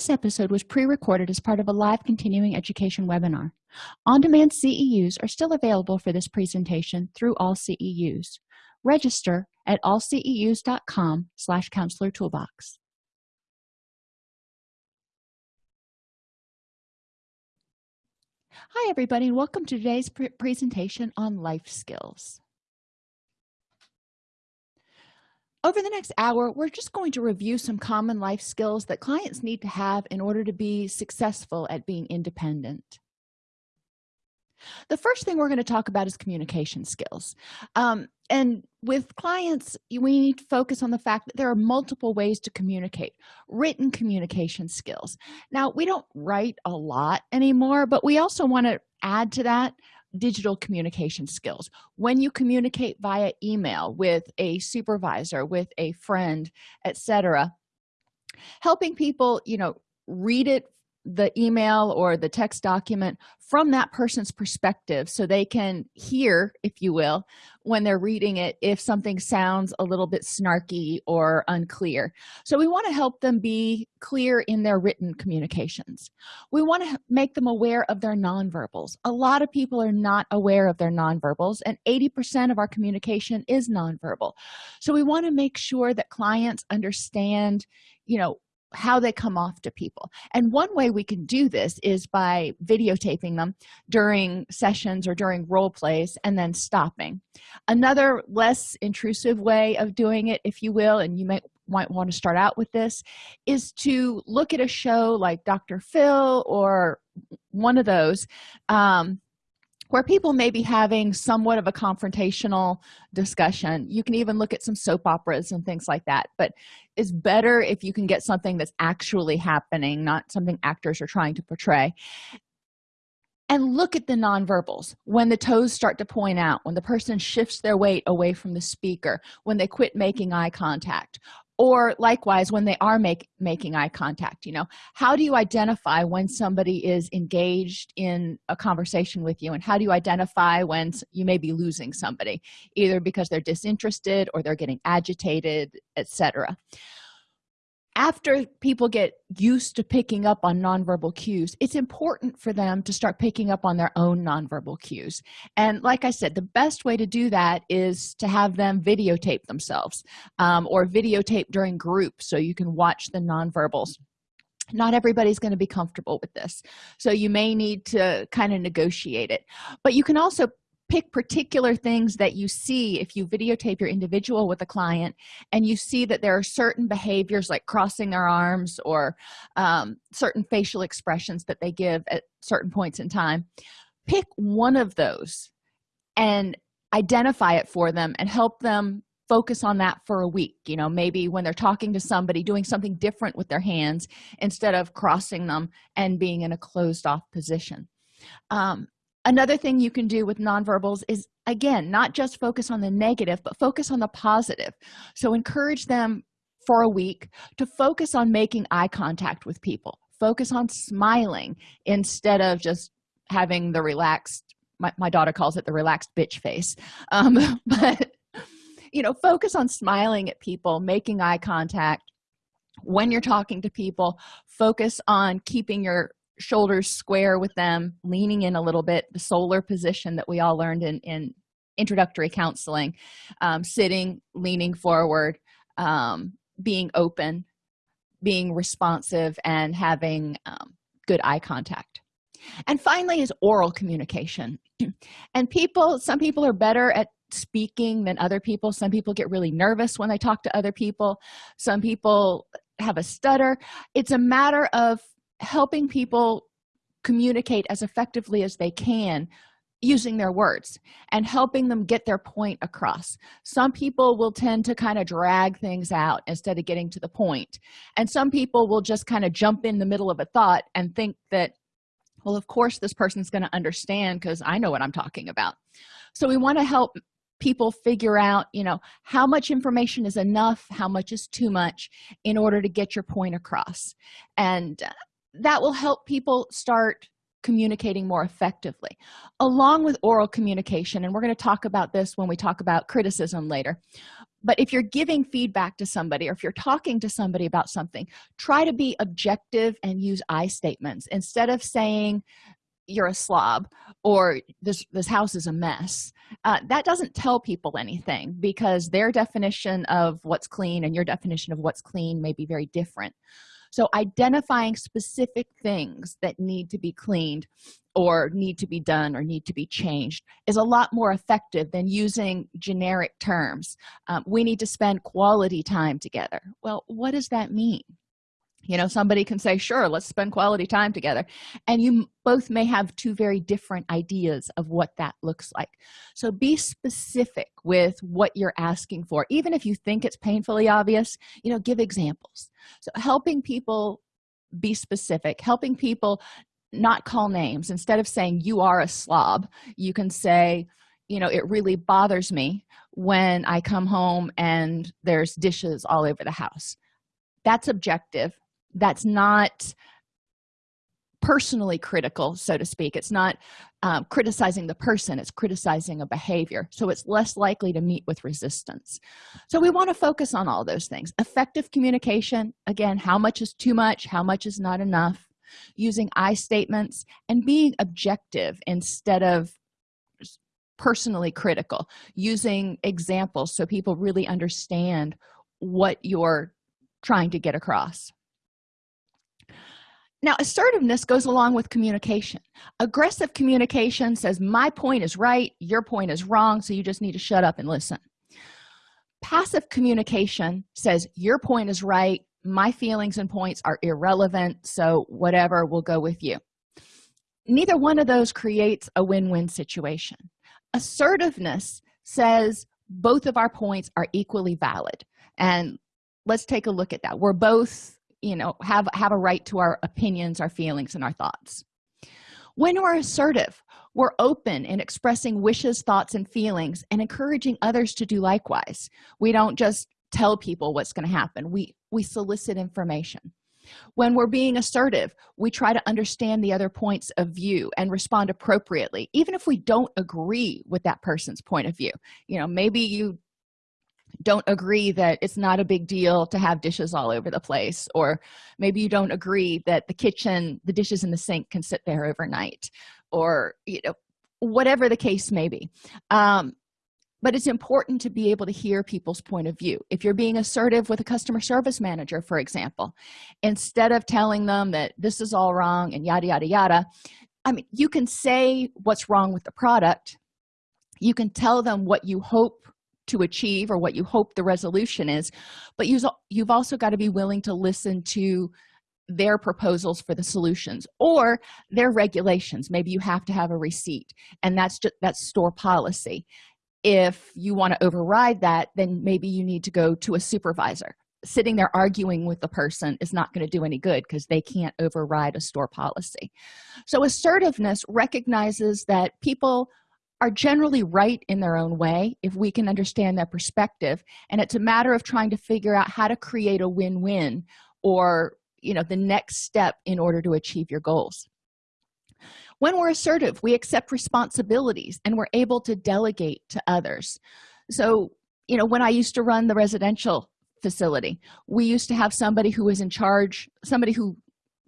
this episode was pre-recorded as part of a live continuing education webinar. On-demand ceus are still available for this presentation through all ceus register at allceus.com slash counselor toolbox. Hi everybody and welcome to today's pre presentation on life skills over the next hour we're just going to review some common life skills that clients need to have in order to be successful at being independent. The first thing we're going to talk about is communication skills. Um, and with clients we need to focus on the fact that there are multiple ways to communicate written communication skills. Now we don't write a lot anymore but we also want to add to that digital communication skills. When you communicate via email with a supervisor with a friend etc helping people you know read it the email or the text document from that person's perspective so they can hear if you will when they're reading it if something sounds a little bit snarky or unclear. So we want to help them be clear in their written communications. We want to make them aware of their nonverbals. A lot of people are not aware of their nonverbals and 80 percent of our communication is nonverbal. So we want to make sure that clients understand you know how they come off to people. And one way we can do this is by videotaping them during sessions or during role plays and then stopping. Another less intrusive way of doing it if you will and you might might want to start out with this is to look at a show like dr phil or one of those um, where people may be having somewhat of a confrontational discussion. You can even look at some soap operas and things like that. But it's better if you can get something that's actually happening not something actors are trying to portray. And look at the nonverbals. When the toes start to point out when the person shifts their weight away from the speaker when they quit making eye contact or likewise when they are make, making eye contact you know? How do you identify when somebody is engaged in a conversation with you and how do you identify when you may be losing somebody either because they're disinterested or they're getting agitated etc after people get used to picking up on nonverbal cues it's important for them to start picking up on their own nonverbal cues. And like i said the best way to do that is to have them videotape themselves um, or videotape during groups so you can watch the nonverbals. Not everybody's going to be comfortable with this so you may need to kind of negotiate it. But you can also pick particular things that you see if you videotape your individual with a client and you see that there are certain behaviors like crossing their arms or um, certain facial expressions that they give at certain points in time pick one of those and identify it for them and help them focus on that for a week you know maybe when they're talking to somebody doing something different with their hands instead of crossing them and being in a closed off position. Um, another thing you can do with nonverbals is again not just focus on the negative but focus on the positive. So encourage them for a week to focus on making eye contact with people. Focus on smiling instead of just having the relaxed my, my daughter calls it the relaxed bitch face. Um, but you know focus on smiling at people making eye contact. When you're talking to people focus on keeping your shoulders square with them leaning in a little bit the SOLER position that we all learned in, in introductory counseling um, sitting leaning forward um, being open being responsive and having um, good eye contact. And finally is oral communication. And people some people are better at speaking than other people. Some people get really nervous when they talk to other people. Some people have a stutter. It's a matter of helping people communicate as effectively as they can using their words and helping them get their point across. Some people will tend to kind of drag things out instead of getting to the point and some people will just kind of jump in the middle of a thought and think that well of course this person's going to understand because i know what i'm talking about. So we want to help people figure out you know how much information is enough how much is too much in order to get your point across. And uh, that will help people start communicating more effectively. Along with oral communication and we're going to talk about this when we talk about criticism later but if you're giving feedback to somebody or if you're talking to somebody about something try to be objective and use i statements. Instead of saying you're a slob or this this house is a mess uh, that doesn't tell people anything because their definition of what's clean and your definition of what's clean may be very different so identifying specific things that need to be cleaned or need to be done or need to be changed is a lot more effective than using generic terms. Um, we need to spend quality time together. Well what does that mean you know somebody can say sure let's spend quality time together. And you both may have two very different ideas of what that looks like. So be specific with what you're asking for. Even if you think it's painfully obvious you know give examples. So helping people be specific helping people not call names. Instead of saying you are a slob you can say you know it really bothers me when i come home and there's dishes all over the house. That's objective that's not personally critical so to speak. It's not um, criticizing the person it's criticizing a behavior. So it's less likely to meet with resistance. So we want to focus on all those things. Effective communication again how much is too much how much is not enough? Using i statements and being objective instead of personally critical. Using examples so people really understand what you're trying to get across now assertiveness goes along with communication. Aggressive communication says my point is right your point is wrong so you just need to shut up and listen. Passive communication says your point is right my feelings and points are irrelevant so whatever will go with you. Neither one of those creates a win-win situation. Assertiveness says both of our points are equally valid. And let's take a look at that. We're both you know have have a right to our opinions our feelings and our thoughts. When we're assertive we're open in expressing wishes thoughts and feelings and encouraging others to do likewise. We don't just tell people what's going to happen. We we solicit information. When we're being assertive we try to understand the other points of view and respond appropriately even if we don't agree with that person's point of view. You know maybe you don't agree that it's not a big deal to have dishes all over the place or maybe you don't agree that the kitchen the dishes in the sink can sit there overnight or you know whatever the case may be. Um, but it's important to be able to hear people's point of view. If you're being assertive with a customer service manager for example instead of telling them that this is all wrong and yada yada yada i mean you can say what's wrong with the product. You can tell them what you hope to achieve or what you hope the resolution is but you've also got to be willing to listen to their proposals for the solutions or their regulations. Maybe you have to have a receipt and that's just that's store policy. If you want to override that then maybe you need to go to a supervisor. Sitting there arguing with the person is not going to do any good because they can't override a store policy. So assertiveness recognizes that people are generally right in their own way if we can understand their perspective. And it's a matter of trying to figure out how to create a win-win or you know the next step in order to achieve your goals. When we're assertive we accept responsibilities and we're able to delegate to others. So you know when i used to run the residential facility we used to have somebody who was in charge somebody who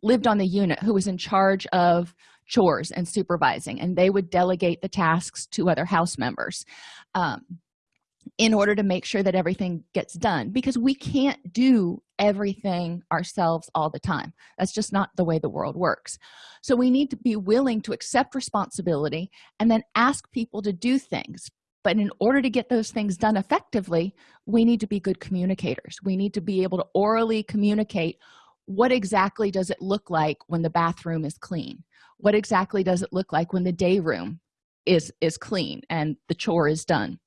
lived on the unit who was in charge of chores and supervising and they would delegate the tasks to other house members um, in order to make sure that everything gets done because we can't do everything ourselves all the time. That's just not the way the world works. So we need to be willing to accept responsibility and then ask people to do things. But in order to get those things done effectively we need to be good communicators. We need to be able to orally communicate what exactly does it look like when the bathroom is clean? What exactly does it look like when the day room is is clean and the chore is done?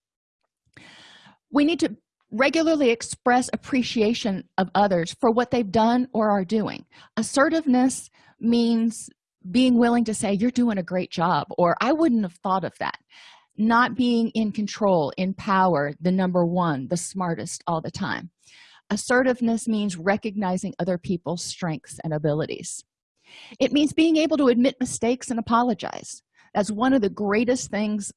We need to regularly express appreciation of others for what they've done or are doing. Assertiveness means being willing to say you're doing a great job or i wouldn't have thought of that. Not being in control in power the number one the smartest all the time assertiveness means recognizing other people's strengths and abilities. It means being able to admit mistakes and apologize. That's one of the greatest things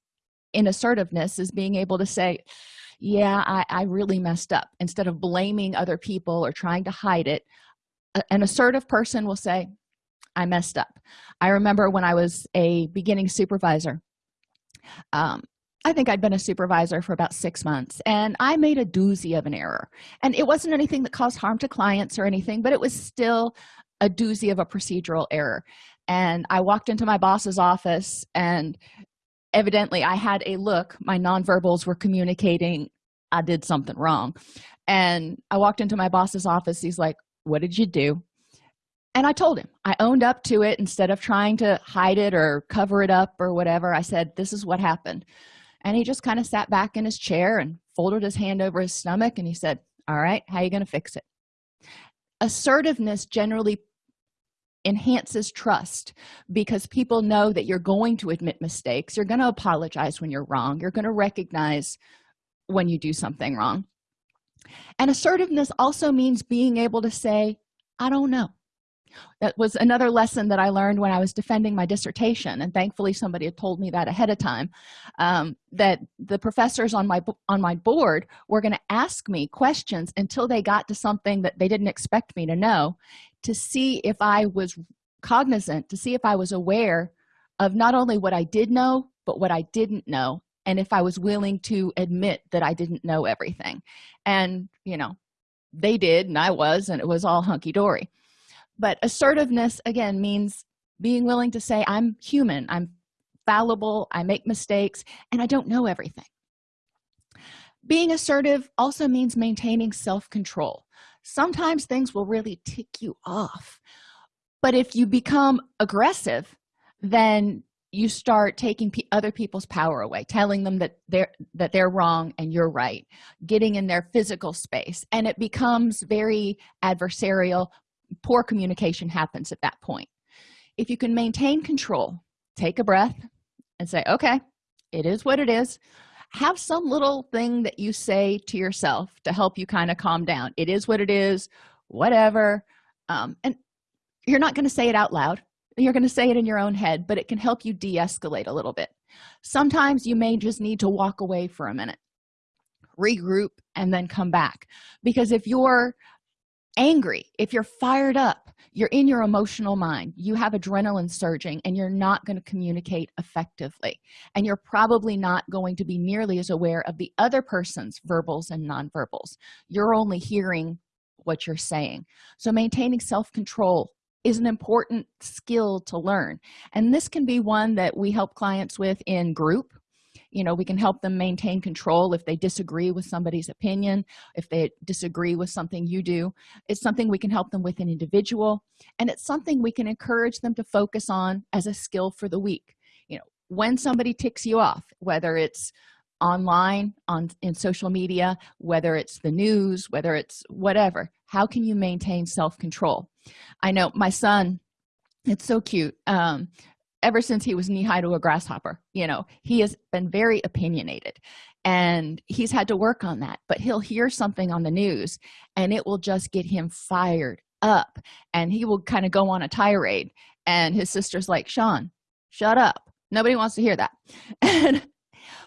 in assertiveness is being able to say yeah I, I really messed up instead of blaming other people or trying to hide it. An assertive person will say i messed up. I remember when i was a beginning supervisor um, i think i'd been a supervisor for about six months and i made a doozy of an error. And it wasn't anything that caused harm to clients or anything but it was still a doozy of a procedural error. And i walked into my boss's office and evidently i had a look. My nonverbals were communicating i did something wrong. And i walked into my boss's office. He's like what did you do? And i told him. I owned up to it. Instead of trying to hide it or cover it up or whatever i said this is what happened and he just kind of sat back in his chair and folded his hand over his stomach and he said all right how you going to fix it? Assertiveness generally enhances trust because people know that you're going to admit mistakes. You're going to apologize when you're wrong. You're going to recognize when you do something wrong. And assertiveness also means being able to say i don't know that was another lesson that i learned when i was defending my dissertation and thankfully somebody had told me that ahead of time um, that the professors on my on my board were going to ask me questions until they got to something that they didn't expect me to know to see if i was cognizant to see if i was aware of not only what i did know but what i didn't know and if i was willing to admit that i didn't know everything. And you know they did and i was and it was all hunky-dory but assertiveness again means being willing to say i'm human. I'm fallible. I make mistakes and i don't know everything. Being assertive also means maintaining self-control. Sometimes things will really tick you off but if you become aggressive then you start taking other people's power away telling them that they're that they're wrong and you're right getting in their physical space and it becomes very adversarial poor communication happens at that point. If you can maintain control take a breath and say okay it is what it is. Have some little thing that you say to yourself to help you kind of calm down. It is what it is whatever. Um, and you're not going to say it out loud. You're going to say it in your own head but it can help you de-escalate a little bit. Sometimes you may just need to walk away for a minute regroup and then come back. Because if you're angry. If you're fired up you're in your emotional mind you have adrenaline surging and you're not going to communicate effectively. And you're probably not going to be nearly as aware of the other person's verbals and nonverbals. You're only hearing what you're saying. So maintaining self-control is an important skill to learn. And this can be one that we help clients with in group you know we can help them maintain control if they disagree with somebody's opinion if they disagree with something you do. It's something we can help them with an individual and it's something we can encourage them to focus on as a skill for the week. You know when somebody ticks you off whether it's online on in social media whether it's the news whether it's whatever how can you maintain self-control? I know my son it's so cute um ever since he was knee-high to a grasshopper you know he has been very opinionated and he's had to work on that but he'll hear something on the news and it will just get him fired up and he will kind of go on a tirade and his sister's like sean shut up. Nobody wants to hear that. And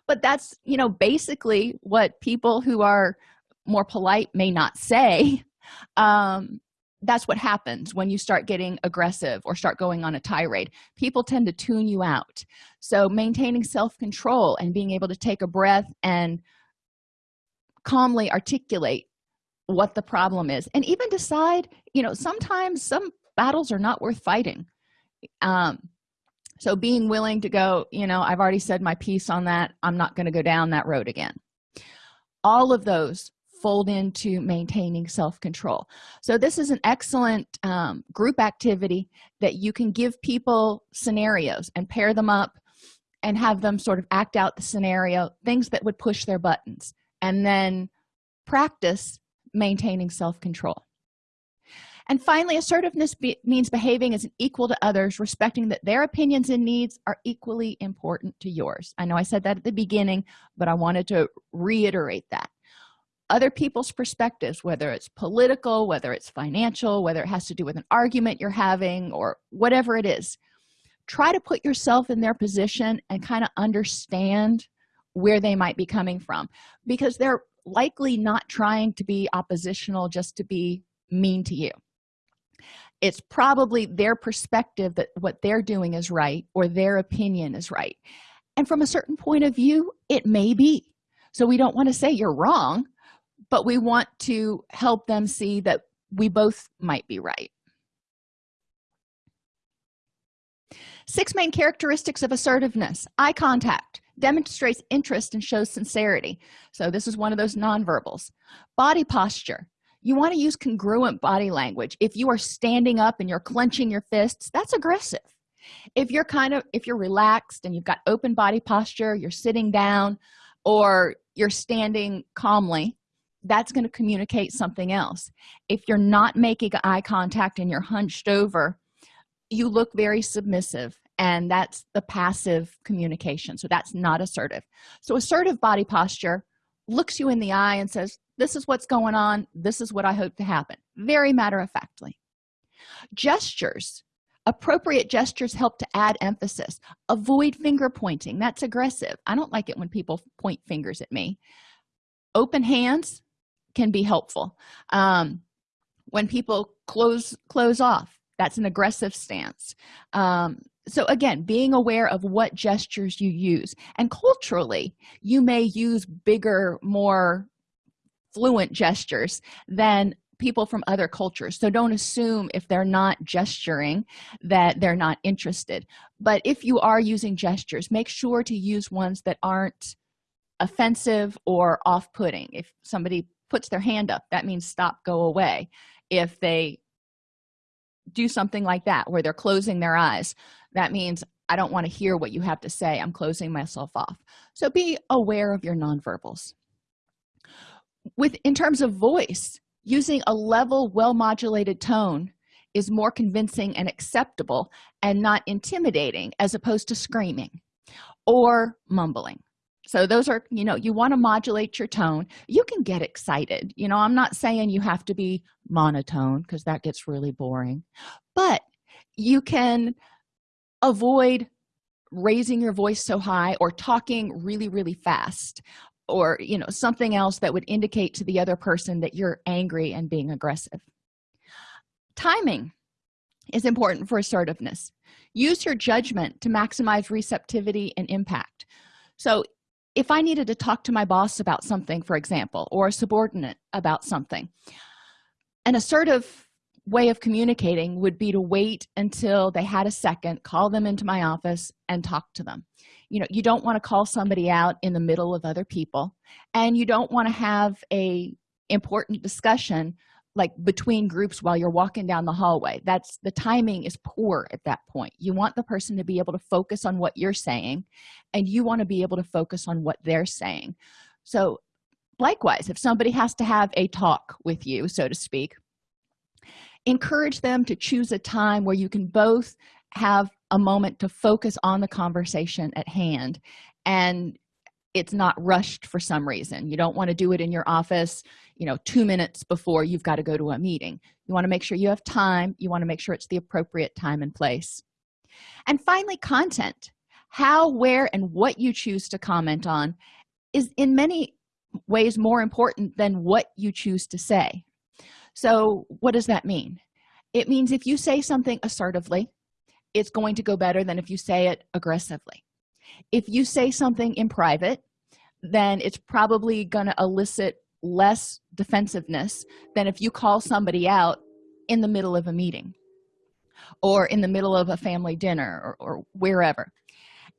but that's you know basically what people who are more polite may not say um that's what happens when you start getting aggressive or start going on a tirade. People tend to tune you out. So maintaining self-control and being able to take a breath and calmly articulate what the problem is and even decide you know sometimes some battles are not worth fighting. Um so being willing to go you know i've already said my piece on that. I'm not going to go down that road again. All of those fold into maintaining self-control. So this is an excellent um, group activity that you can give people scenarios and pair them up and have them sort of act out the scenario things that would push their buttons and then practice maintaining self-control. And finally assertiveness be means behaving as an equal to others respecting that their opinions and needs are equally important to yours. I know i said that at the beginning but i wanted to reiterate that other people's perspectives whether it's political whether it's financial whether it has to do with an argument you're having or whatever it is. Try to put yourself in their position and kind of understand where they might be coming from because they're likely not trying to be oppositional just to be mean to you. It's probably their perspective that what they're doing is right or their opinion is right. And from a certain point of view it may be. So we don't want to say you're wrong but we want to help them see that we both might be right. Six main characteristics of assertiveness. Eye contact demonstrates interest and shows sincerity. So this is one of those nonverbals. Body posture. You want to use congruent body language. If you are standing up and you're clenching your fists that's aggressive. If you're kind of if you're relaxed and you've got open body posture you're sitting down or you're standing calmly that's going to communicate something else. If you're not making eye contact and you're hunched over you look very submissive and that's the passive communication so that's not assertive. So assertive body posture looks you in the eye and says this is what's going on. This is what i hope to happen. Very matter-of-factly. Gestures appropriate gestures help to add emphasis. Avoid finger pointing. That's aggressive. I don't like it when people point fingers at me. Open hands can be helpful. Um, when people close close off that's an aggressive stance. Um, so again being aware of what gestures you use. And culturally you may use bigger more fluent gestures than people from other cultures. So don't assume if they're not gesturing that they're not interested. But if you are using gestures make sure to use ones that aren't offensive or off-putting. If somebody puts their hand up that means stop go away. If they do something like that where they're closing their eyes that means i don't want to hear what you have to say i'm closing myself off. So be aware of your nonverbals. With in terms of voice using a level well modulated tone is more convincing and acceptable and not intimidating as opposed to screaming or mumbling so those are you know you want to modulate your tone. You can get excited you know i'm not saying you have to be monotone because that gets really boring but you can avoid raising your voice so high or talking really really fast or you know something else that would indicate to the other person that you're angry and being aggressive. Timing is important for assertiveness. Use your judgment to maximize receptivity and impact. So if i needed to talk to my boss about something for example or a subordinate about something an assertive way of communicating would be to wait until they had a second call them into my office and talk to them. You know you don't want to call somebody out in the middle of other people and you don't want to have a important discussion like between groups while you're walking down the hallway. That's the timing is poor at that point. You want the person to be able to focus on what you're saying and you want to be able to focus on what they're saying. So likewise if somebody has to have a talk with you so to speak encourage them to choose a time where you can both have a moment to focus on the conversation at hand and it's not rushed for some reason. You don't want to do it in your office you know two minutes before you've got to go to a meeting. You want to make sure you have time you want to make sure it's the appropriate time and place. And finally content. How where and what you choose to comment on is in many ways more important than what you choose to say. So what does that mean? It means if you say something assertively it's going to go better than if you say it aggressively if you say something in private then it's probably going to elicit less defensiveness than if you call somebody out in the middle of a meeting or in the middle of a family dinner or, or wherever.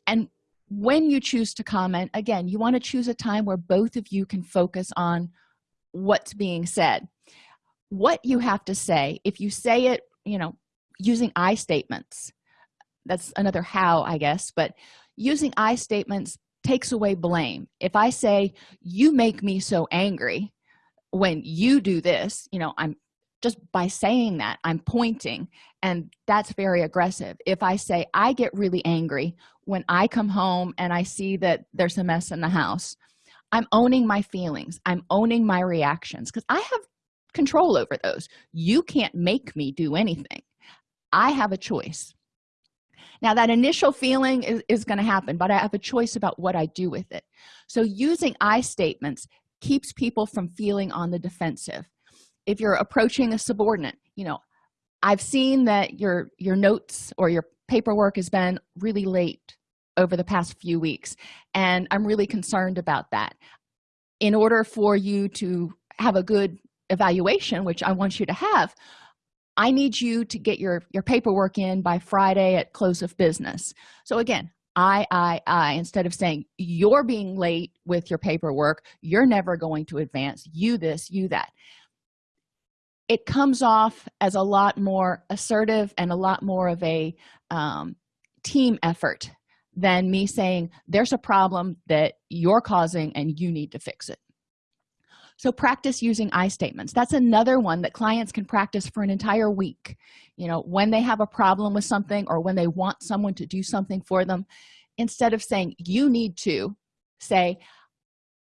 And when you choose to comment again you want to choose a time where both of you can focus on what's being said. What you have to say if you say it you know using i statements that's another how i guess but using i statements takes away blame. If i say you make me so angry when you do this you know i'm just by saying that i'm pointing and that's very aggressive. If i say i get really angry when i come home and i see that there's a mess in the house i'm owning my feelings. I'm owning my reactions because i have control over those. You can't make me do anything. I have a choice now that initial feeling is, is going to happen but i have a choice about what i do with it. So using i statements keeps people from feeling on the defensive. If you're approaching a subordinate you know i've seen that your your notes or your paperwork has been really late over the past few weeks and i'm really concerned about that. In order for you to have a good evaluation which i want you to have i need you to get your your paperwork in by friday at close of business. So again i i i instead of saying you're being late with your paperwork. You're never going to advance. You this you that. It comes off as a lot more assertive and a lot more of a um, team effort than me saying there's a problem that you're causing and you need to fix it so practice using i statements. That's another one that clients can practice for an entire week. You know when they have a problem with something or when they want someone to do something for them instead of saying you need to say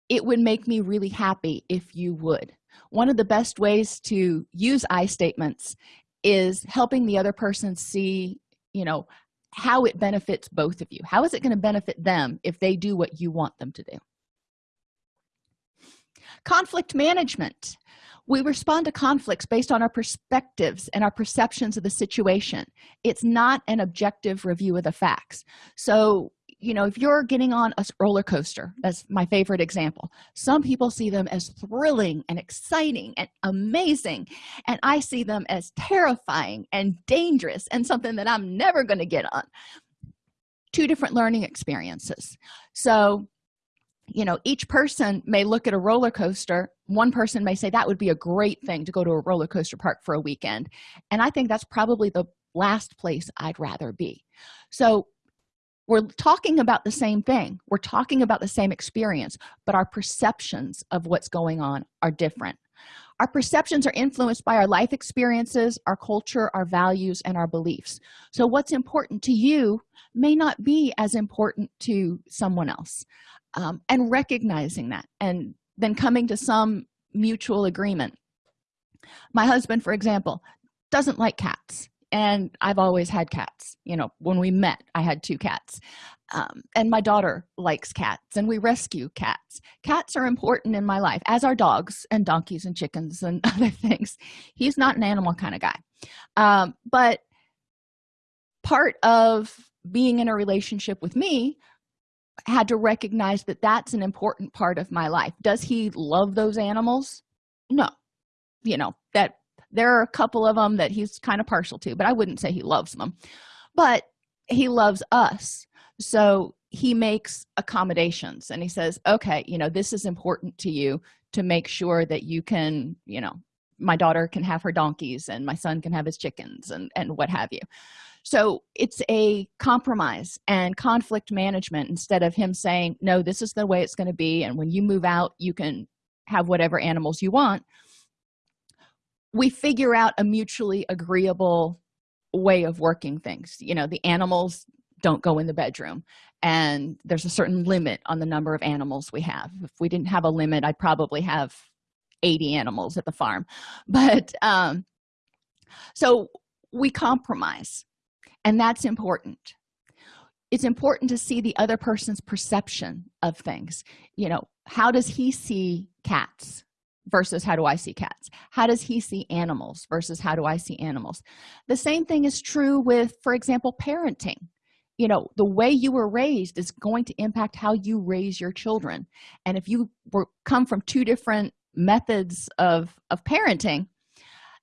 it would make me really happy if you would. One of the best ways to use i statements is helping the other person see you know how it benefits both of you. How is it going to benefit them if they do what you want them to do conflict management. We respond to conflicts based on our perspectives and our perceptions of the situation. It's not an objective review of the facts. So you know if you're getting on a roller coaster that's my favorite example. Some people see them as thrilling and exciting and amazing and i see them as terrifying and dangerous and something that i'm never going to get on. Two different learning experiences. So you know each person may look at a roller coaster. One person may say that would be a great thing to go to a roller coaster park for a weekend. And i think that's probably the last place i'd rather be. So we're talking about the same thing. We're talking about the same experience but our perceptions of what's going on are different. Our perceptions are influenced by our life experiences our culture our values and our beliefs. So what's important to you may not be as important to someone else um, and recognizing that and then coming to some mutual agreement. My husband for example doesn't like cats and i've always had cats. You know when we met i had two cats. Um, and my daughter likes cats and we rescue cats. Cats are important in my life as are dogs and donkeys and chickens and other things. He's not an animal kind of guy. Um, but part of being in a relationship with me had to recognize that that's an important part of my life. Does he love those animals? No. You know that there are a couple of them that he's kind of partial to but i wouldn't say he loves them but he loves us. So he makes accommodations and he says okay you know this is important to you to make sure that you can you know my daughter can have her donkeys and my son can have his chickens and and what have you so it's a compromise and conflict management instead of him saying no this is the way it's going to be and when you move out you can have whatever animals you want. We figure out a mutually agreeable way of working things. You know the animals don't go in the bedroom and there's a certain limit on the number of animals we have. If we didn't have a limit i'd probably have 80 animals at the farm. But um so we compromise and that's important. It's important to see the other person's perception of things. You know how does he see cats versus how do i see cats? How does he see animals versus how do i see animals? The same thing is true with for example parenting. You know the way you were raised is going to impact how you raise your children. And if you were come from two different methods of of parenting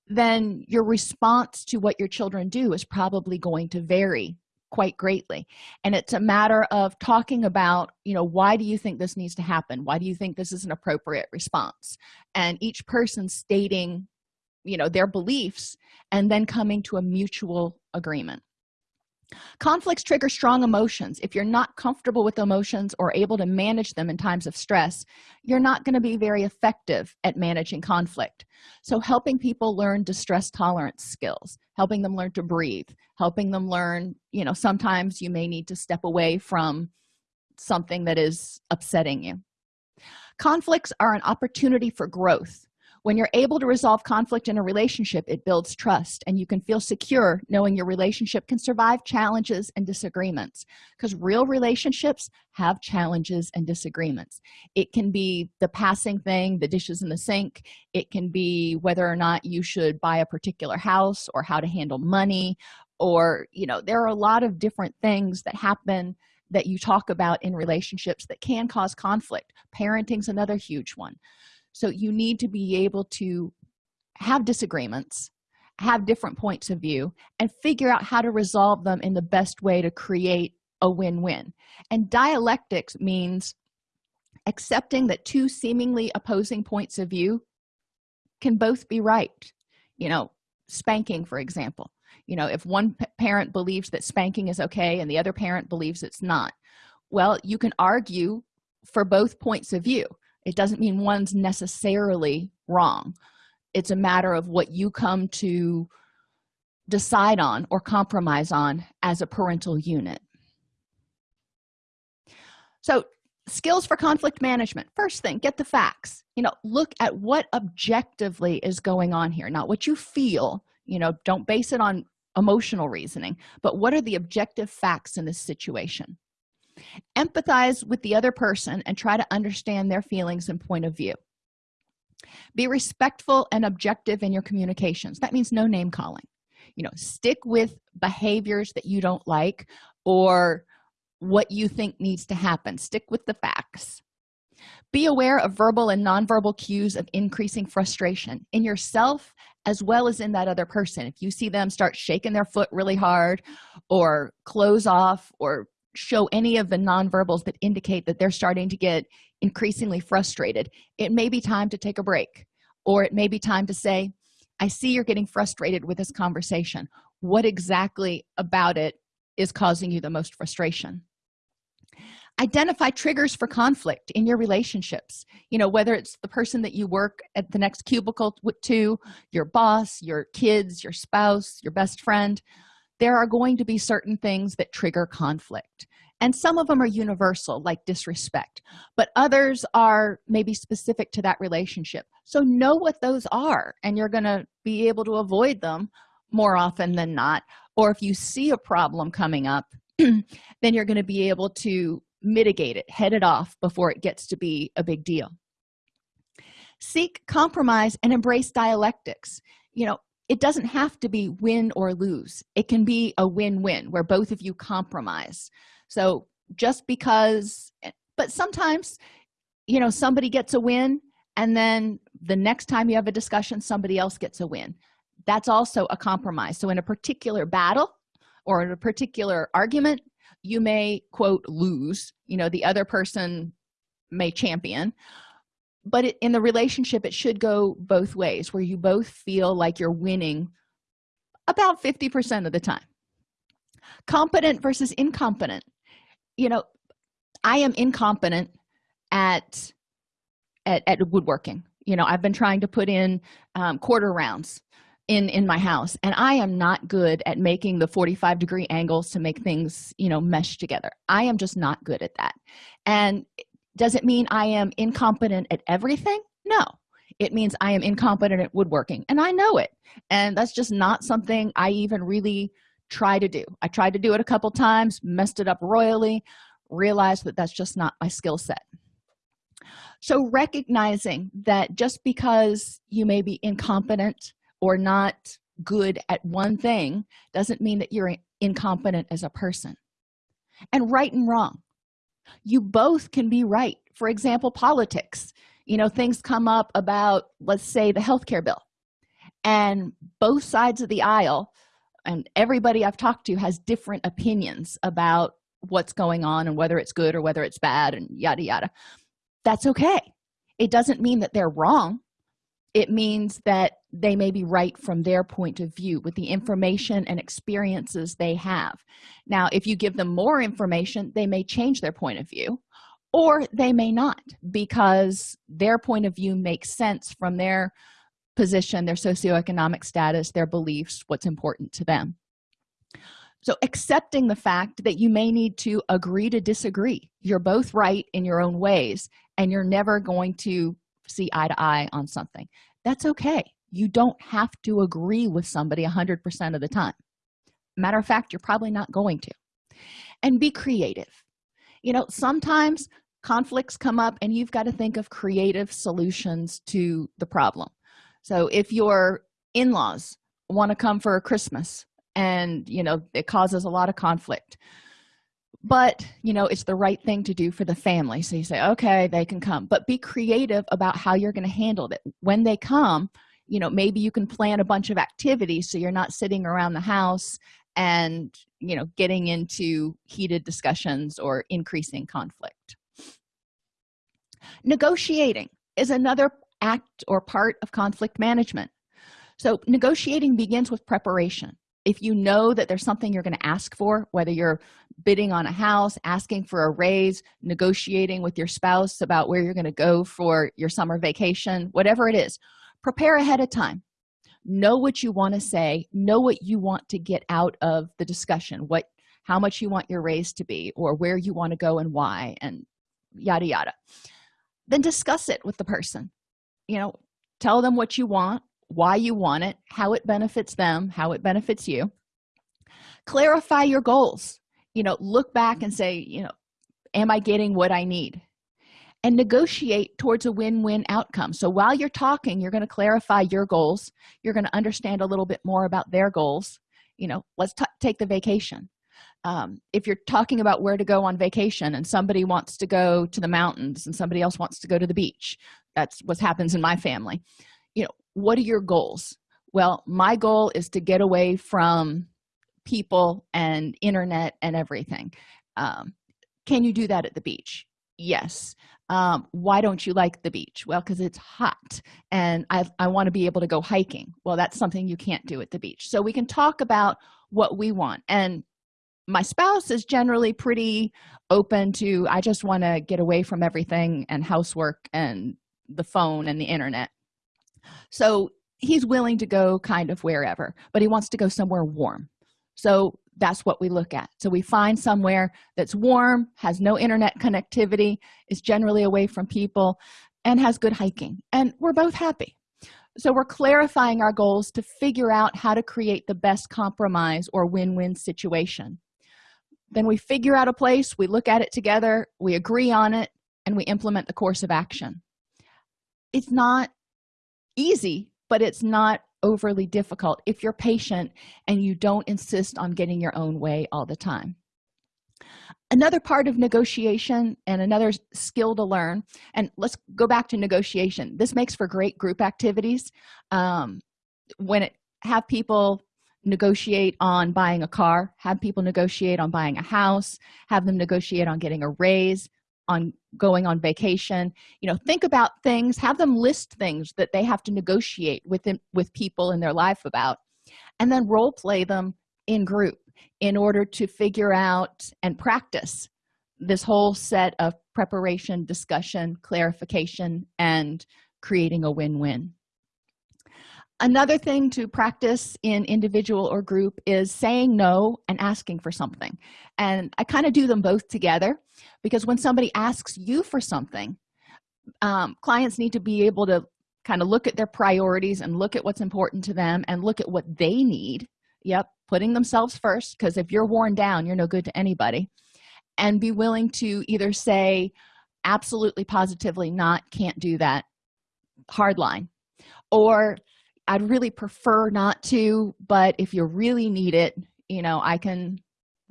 then your response to what your children do is probably going to vary quite greatly. And it's a matter of talking about you know why do you think this needs to happen? Why do you think this is an appropriate response? And each person stating you know their beliefs and then coming to a mutual agreement conflicts trigger strong emotions. If you're not comfortable with emotions or able to manage them in times of stress you're not going to be very effective at managing conflict. So helping people learn distress tolerance skills helping them learn to breathe helping them learn you know sometimes you may need to step away from something that is upsetting you. Conflicts are an opportunity for growth when you're able to resolve conflict in a relationship it builds trust and you can feel secure knowing your relationship can survive challenges and disagreements. Because real relationships have challenges and disagreements. It can be the passing thing the dishes in the sink. It can be whether or not you should buy a particular house or how to handle money or you know there are a lot of different things that happen that you talk about in relationships that can cause conflict. Parenting's another huge one so you need to be able to have disagreements have different points of view and figure out how to resolve them in the best way to create a win-win. And dialectics means accepting that two seemingly opposing points of view can both be right. You know spanking for example. You know if one parent believes that spanking is okay and the other parent believes it's not. Well you can argue for both points of view it doesn't mean one's necessarily wrong. It's a matter of what you come to decide on or compromise on as a parental unit. So skills for conflict management. First thing get the facts. You know look at what objectively is going on here not what you feel. You know don't base it on emotional reasoning but what are the objective facts in this situation empathize with the other person and try to understand their feelings and point of view. Be respectful and objective in your communications. That means no name calling. You know stick with behaviors that you don't like or what you think needs to happen. Stick with the facts. Be aware of verbal and nonverbal cues of increasing frustration in yourself as well as in that other person. If you see them start shaking their foot really hard or close off or show any of the nonverbals that indicate that they're starting to get increasingly frustrated. It may be time to take a break or it may be time to say i see you're getting frustrated with this conversation. What exactly about it is causing you the most frustration? Identify triggers for conflict in your relationships. You know whether it's the person that you work at the next cubicle to your boss your kids your spouse your best friend there are going to be certain things that trigger conflict. And some of them are universal like disrespect. But others are maybe specific to that relationship. So know what those are and you're going to be able to avoid them more often than not. Or if you see a problem coming up then you're going to be able to mitigate it head it off before it gets to be a big deal. Seek compromise and embrace dialectics. You know it doesn't have to be win or lose. It can be a win-win where both of you compromise. So just because but sometimes you know somebody gets a win and then the next time you have a discussion somebody else gets a win. That's also a compromise. So in a particular battle or in a particular argument you may quote lose. You know the other person may champion but in the relationship it should go both ways where you both feel like you're winning about 50 percent of the time. Competent versus incompetent. You know i am incompetent at at, at woodworking. You know i've been trying to put in um, quarter rounds in in my house and i am not good at making the 45 degree angles to make things you know mesh together. I am just not good at that. And does it mean i am incompetent at everything? No. It means i am incompetent at woodworking and i know it. And that's just not something i even really try to do. I tried to do it a couple times messed it up royally realized that that's just not my skill set. So recognizing that just because you may be incompetent or not good at one thing doesn't mean that you're incompetent as a person. And right and wrong you both can be right. For example politics. You know things come up about let's say the health care bill. And both sides of the aisle and everybody i've talked to has different opinions about what's going on and whether it's good or whether it's bad and yada yada. That's okay. It doesn't mean that they're wrong it means that they may be right from their point of view with the information and experiences they have. Now if you give them more information they may change their point of view or they may not because their point of view makes sense from their position their socioeconomic status their beliefs what's important to them. So accepting the fact that you may need to agree to disagree. You're both right in your own ways and you're never going to see eye to eye on something. That's okay. You don't have to agree with somebody 100% of the time. Matter of fact you're probably not going to. And be creative. You know sometimes conflicts come up and you've got to think of creative solutions to the problem. So if your in-laws want to come for christmas and you know it causes a lot of conflict but you know it's the right thing to do for the family. So you say okay they can come. But be creative about how you're going to handle it. When they come you know maybe you can plan a bunch of activities so you're not sitting around the house and you know getting into heated discussions or increasing conflict. Negotiating is another act or part of conflict management. So negotiating begins with preparation if you know that there's something you're going to ask for whether you're bidding on a house asking for a raise negotiating with your spouse about where you're going to go for your summer vacation whatever it is prepare ahead of time. Know what you want to say know what you want to get out of the discussion what how much you want your raise to be or where you want to go and why and yada yada. Then discuss it with the person. You know tell them what you want why you want it how it benefits them how it benefits you. Clarify your goals. You know look back and say you know am i getting what i need? And negotiate towards a win-win outcome. So while you're talking you're going to clarify your goals. You're going to understand a little bit more about their goals. You know let's take the vacation. Um, if you're talking about where to go on vacation and somebody wants to go to the mountains and somebody else wants to go to the beach that's what happens in my family. You know what are your goals? Well my goal is to get away from people and internet and everything. Um, can you do that at the beach? Yes. Um, why don't you like the beach? Well because it's hot and i, I want to be able to go hiking. Well that's something you can't do at the beach. So we can talk about what we want. And my spouse is generally pretty open to i just want to get away from everything and housework and the phone and the internet so he's willing to go kind of wherever but he wants to go somewhere warm. So that's what we look at. So we find somewhere that's warm has no internet connectivity is generally away from people and has good hiking. And we're both happy. So we're clarifying our goals to figure out how to create the best compromise or win-win situation. Then we figure out a place we look at it together we agree on it and we implement the course of action. It's not easy but it's not overly difficult if you're patient and you don't insist on getting your own way all the time. Another part of negotiation and another skill to learn and let's go back to negotiation. This makes for great group activities um, when it have people negotiate on buying a car have people negotiate on buying a house have them negotiate on getting a raise on going on vacation. You know think about things have them list things that they have to negotiate with them with people in their life about and then role play them in group in order to figure out and practice this whole set of preparation discussion clarification and creating a win-win another thing to practice in individual or group is saying no and asking for something. And i kind of do them both together because when somebody asks you for something um, clients need to be able to kind of look at their priorities and look at what's important to them and look at what they need. Yep putting themselves first because if you're worn down you're no good to anybody. And be willing to either say absolutely positively not can't do that hard line or i'd really prefer not to but if you really need it you know i can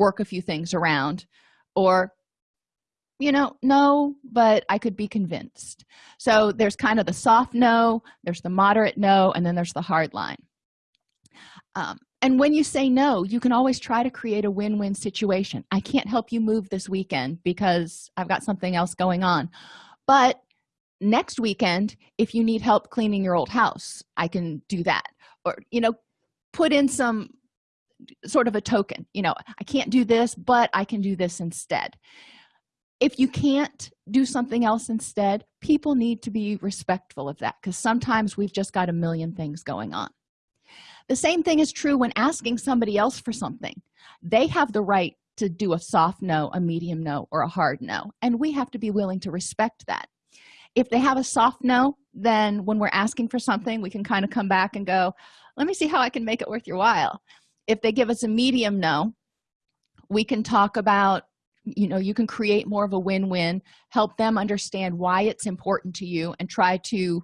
work a few things around. Or you know no but i could be convinced. So there's kind of the soft no there's the moderate no and then there's the hard line. Um, and when you say no you can always try to create a win-win situation. I can't help you move this weekend because i've got something else going on. But next weekend if you need help cleaning your old house i can do that. Or you know put in some sort of a token you know i can't do this but i can do this instead. If you can't do something else instead people need to be respectful of that because sometimes we've just got a million things going on. The same thing is true when asking somebody else for something. They have the right to do a soft no a medium no or a hard no and we have to be willing to respect that if they have a soft no then when we're asking for something we can kind of come back and go let me see how i can make it worth your while. If they give us a medium no we can talk about you know you can create more of a win-win help them understand why it's important to you and try to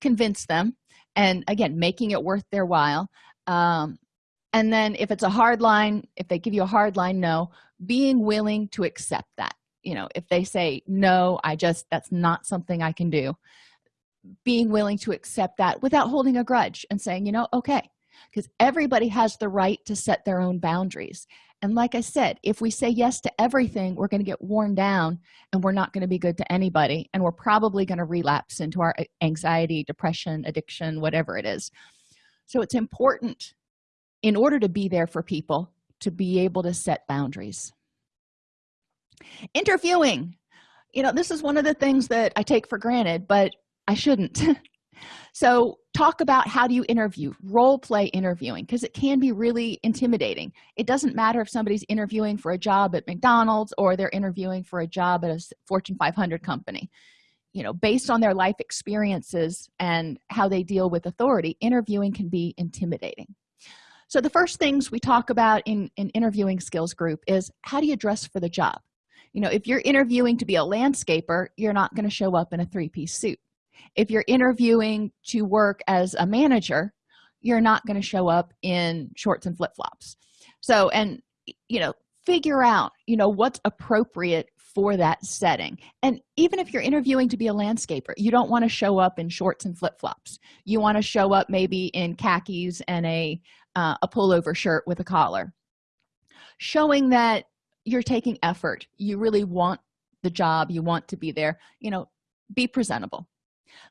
convince them and again making it worth their while. Um, and then if it's a hard line if they give you a hard line no being willing to accept that you know if they say no i just that's not something i can do being willing to accept that without holding a grudge and saying you know okay because everybody has the right to set their own boundaries. And like i said if we say yes to everything we're going to get worn down and we're not going to be good to anybody and we're probably going to relapse into our anxiety depression addiction whatever it is. So it's important in order to be there for people to be able to set boundaries interviewing. You know this is one of the things that i take for granted but i shouldn't. So talk about how do you interview? Role play interviewing because it can be really intimidating. It doesn't matter if somebody's interviewing for a job at mcdonald's or they're interviewing for a job at a fortune 500 company. You know based on their life experiences and how they deal with authority interviewing can be intimidating. So the first things we talk about in in interviewing skills group is how do you dress for the job you know if you're interviewing to be a landscaper you're not going to show up in a three-piece suit. If you're interviewing to work as a manager you're not going to show up in shorts and flip-flops. So and you know figure out you know what's appropriate for that setting. And even if you're interviewing to be a landscaper you don't want to show up in shorts and flip-flops. You want to show up maybe in khakis and a uh, a pullover shirt with a collar. Showing that you're taking effort. You really want the job. You want to be there. You know be presentable.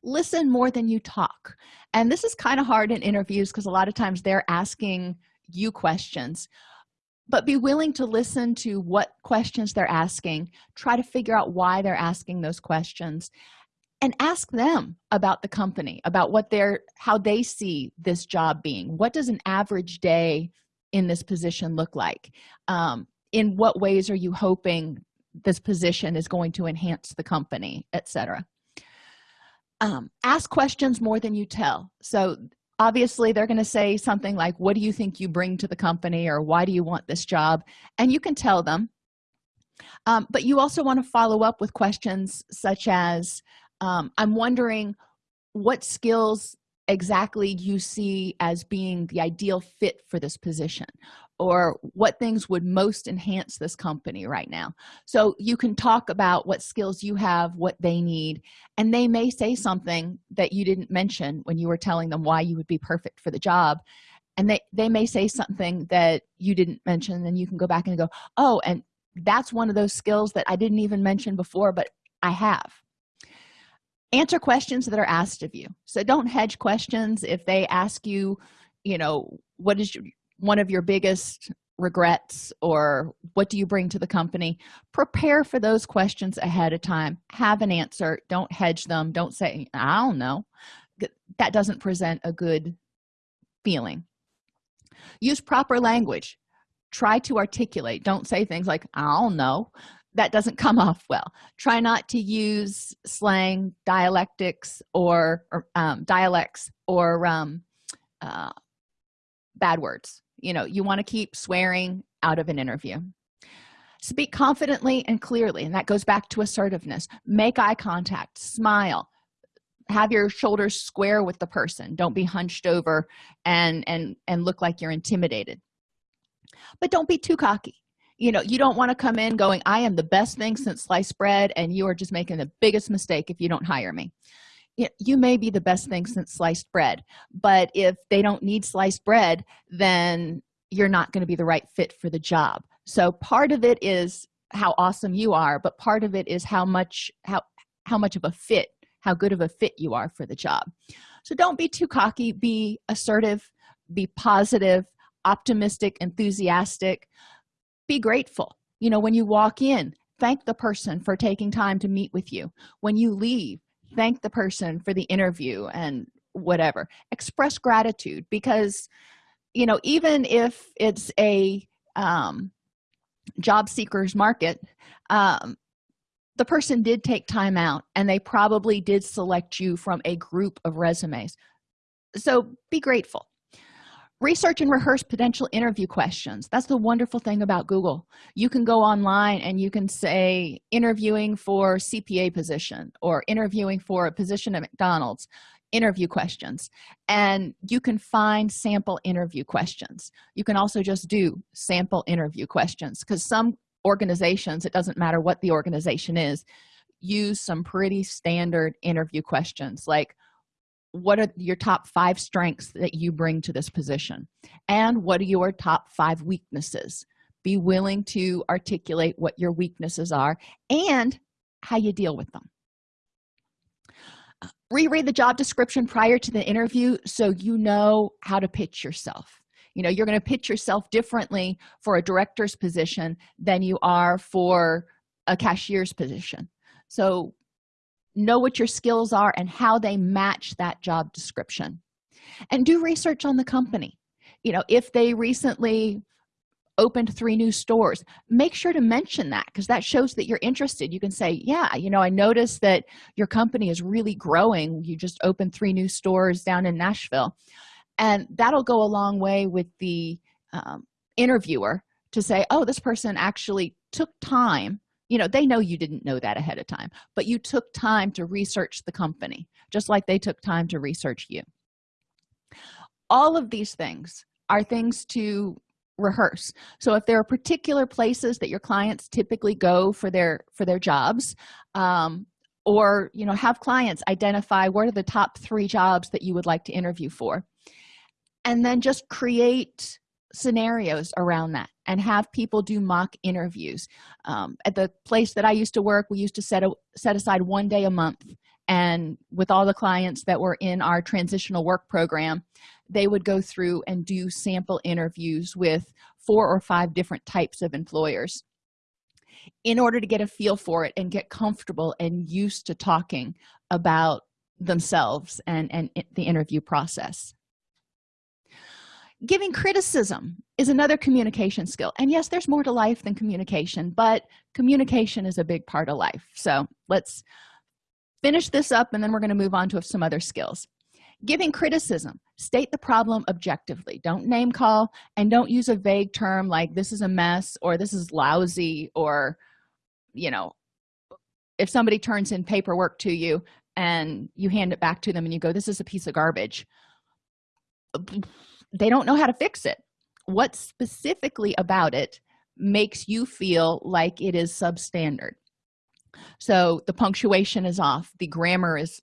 Listen more than you talk. And this is kind of hard in interviews because a lot of times they're asking you questions. But be willing to listen to what questions they're asking. Try to figure out why they're asking those questions. And ask them about the company about what they're how they see this job being. What does an average day in this position look like? Um, in what ways are you hoping this position is going to enhance the company etc um, ask questions more than you tell. So obviously they're going to say something like what do you think you bring to the company or why do you want this job? And you can tell them. Um, but you also want to follow up with questions such as um, i'm wondering what skills exactly you see as being the ideal fit for this position or what things would most enhance this company right now. So you can talk about what skills you have what they need and they may say something that you didn't mention when you were telling them why you would be perfect for the job and they they may say something that you didn't mention and you can go back and go oh and that's one of those skills that i didn't even mention before but i have. Answer questions that are asked of you. So don't hedge questions. If they ask you you know what is your one of your biggest regrets or what do you bring to the company? Prepare for those questions ahead of time. Have an answer. Don't hedge them. Don't say i don't know. That doesn't present a good feeling. Use proper language. Try to articulate. Don't say things like i don't know. That doesn't come off well. Try not to use slang dialectics or, or um, dialects or um, uh, bad words you know you want to keep swearing out of an interview. Speak confidently and clearly and that goes back to assertiveness. Make eye contact smile have your shoulders square with the person. Don't be hunched over and and and look like you're intimidated. But don't be too cocky. You know you don't want to come in going i am the best thing since sliced bread and you are just making the biggest mistake if you don't hire me you may be the best thing since sliced bread but if they don't need sliced bread then you're not going to be the right fit for the job. So part of it is how awesome you are but part of it is how much how how much of a fit how good of a fit you are for the job. So don't be too cocky be assertive be positive optimistic enthusiastic. Be grateful. You know when you walk in thank the person for taking time to meet with you. When you leave thank the person for the interview and whatever. Express gratitude because you know even if it's a um, job seekers market um, the person did take time out and they probably did select you from a group of resumes. So be grateful research and rehearse potential interview questions. That's the wonderful thing about google. You can go online and you can say interviewing for cpa position or interviewing for a position at mcdonald's interview questions. And you can find sample interview questions. You can also just do sample interview questions because some organizations it doesn't matter what the organization is use some pretty standard interview questions like what are your top five strengths that you bring to this position? And what are your top five weaknesses? Be willing to articulate what your weaknesses are and how you deal with them. Reread the job description prior to the interview so you know how to pitch yourself. You know you're going to pitch yourself differently for a director's position than you are for a cashier's position. So know what your skills are and how they match that job description. And do research on the company. You know if they recently opened three new stores make sure to mention that because that shows that you're interested. You can say yeah you know i noticed that your company is really growing. You just opened three new stores down in nashville. And that'll go a long way with the um, interviewer to say oh this person actually took time you know they know you didn't know that ahead of time but you took time to research the company just like they took time to research you. All of these things are things to rehearse. So if there are particular places that your clients typically go for their for their jobs um, or you know have clients identify what are the top three jobs that you would like to interview for and then just create scenarios around that and have people do mock interviews. Um, at the place that i used to work we used to set a set aside one day a month and with all the clients that were in our transitional work program they would go through and do sample interviews with four or five different types of employers in order to get a feel for it and get comfortable and used to talking about themselves and and the interview process giving criticism is another communication skill. And yes there's more to life than communication but communication is a big part of life. So let's finish this up and then we're going to move on to some other skills. Giving criticism. State the problem objectively. Don't name call and don't use a vague term like this is a mess or this is lousy or you know if somebody turns in paperwork to you and you hand it back to them and you go this is a piece of garbage they don't know how to fix it. What specifically about it makes you feel like it is substandard? So the punctuation is off the grammar is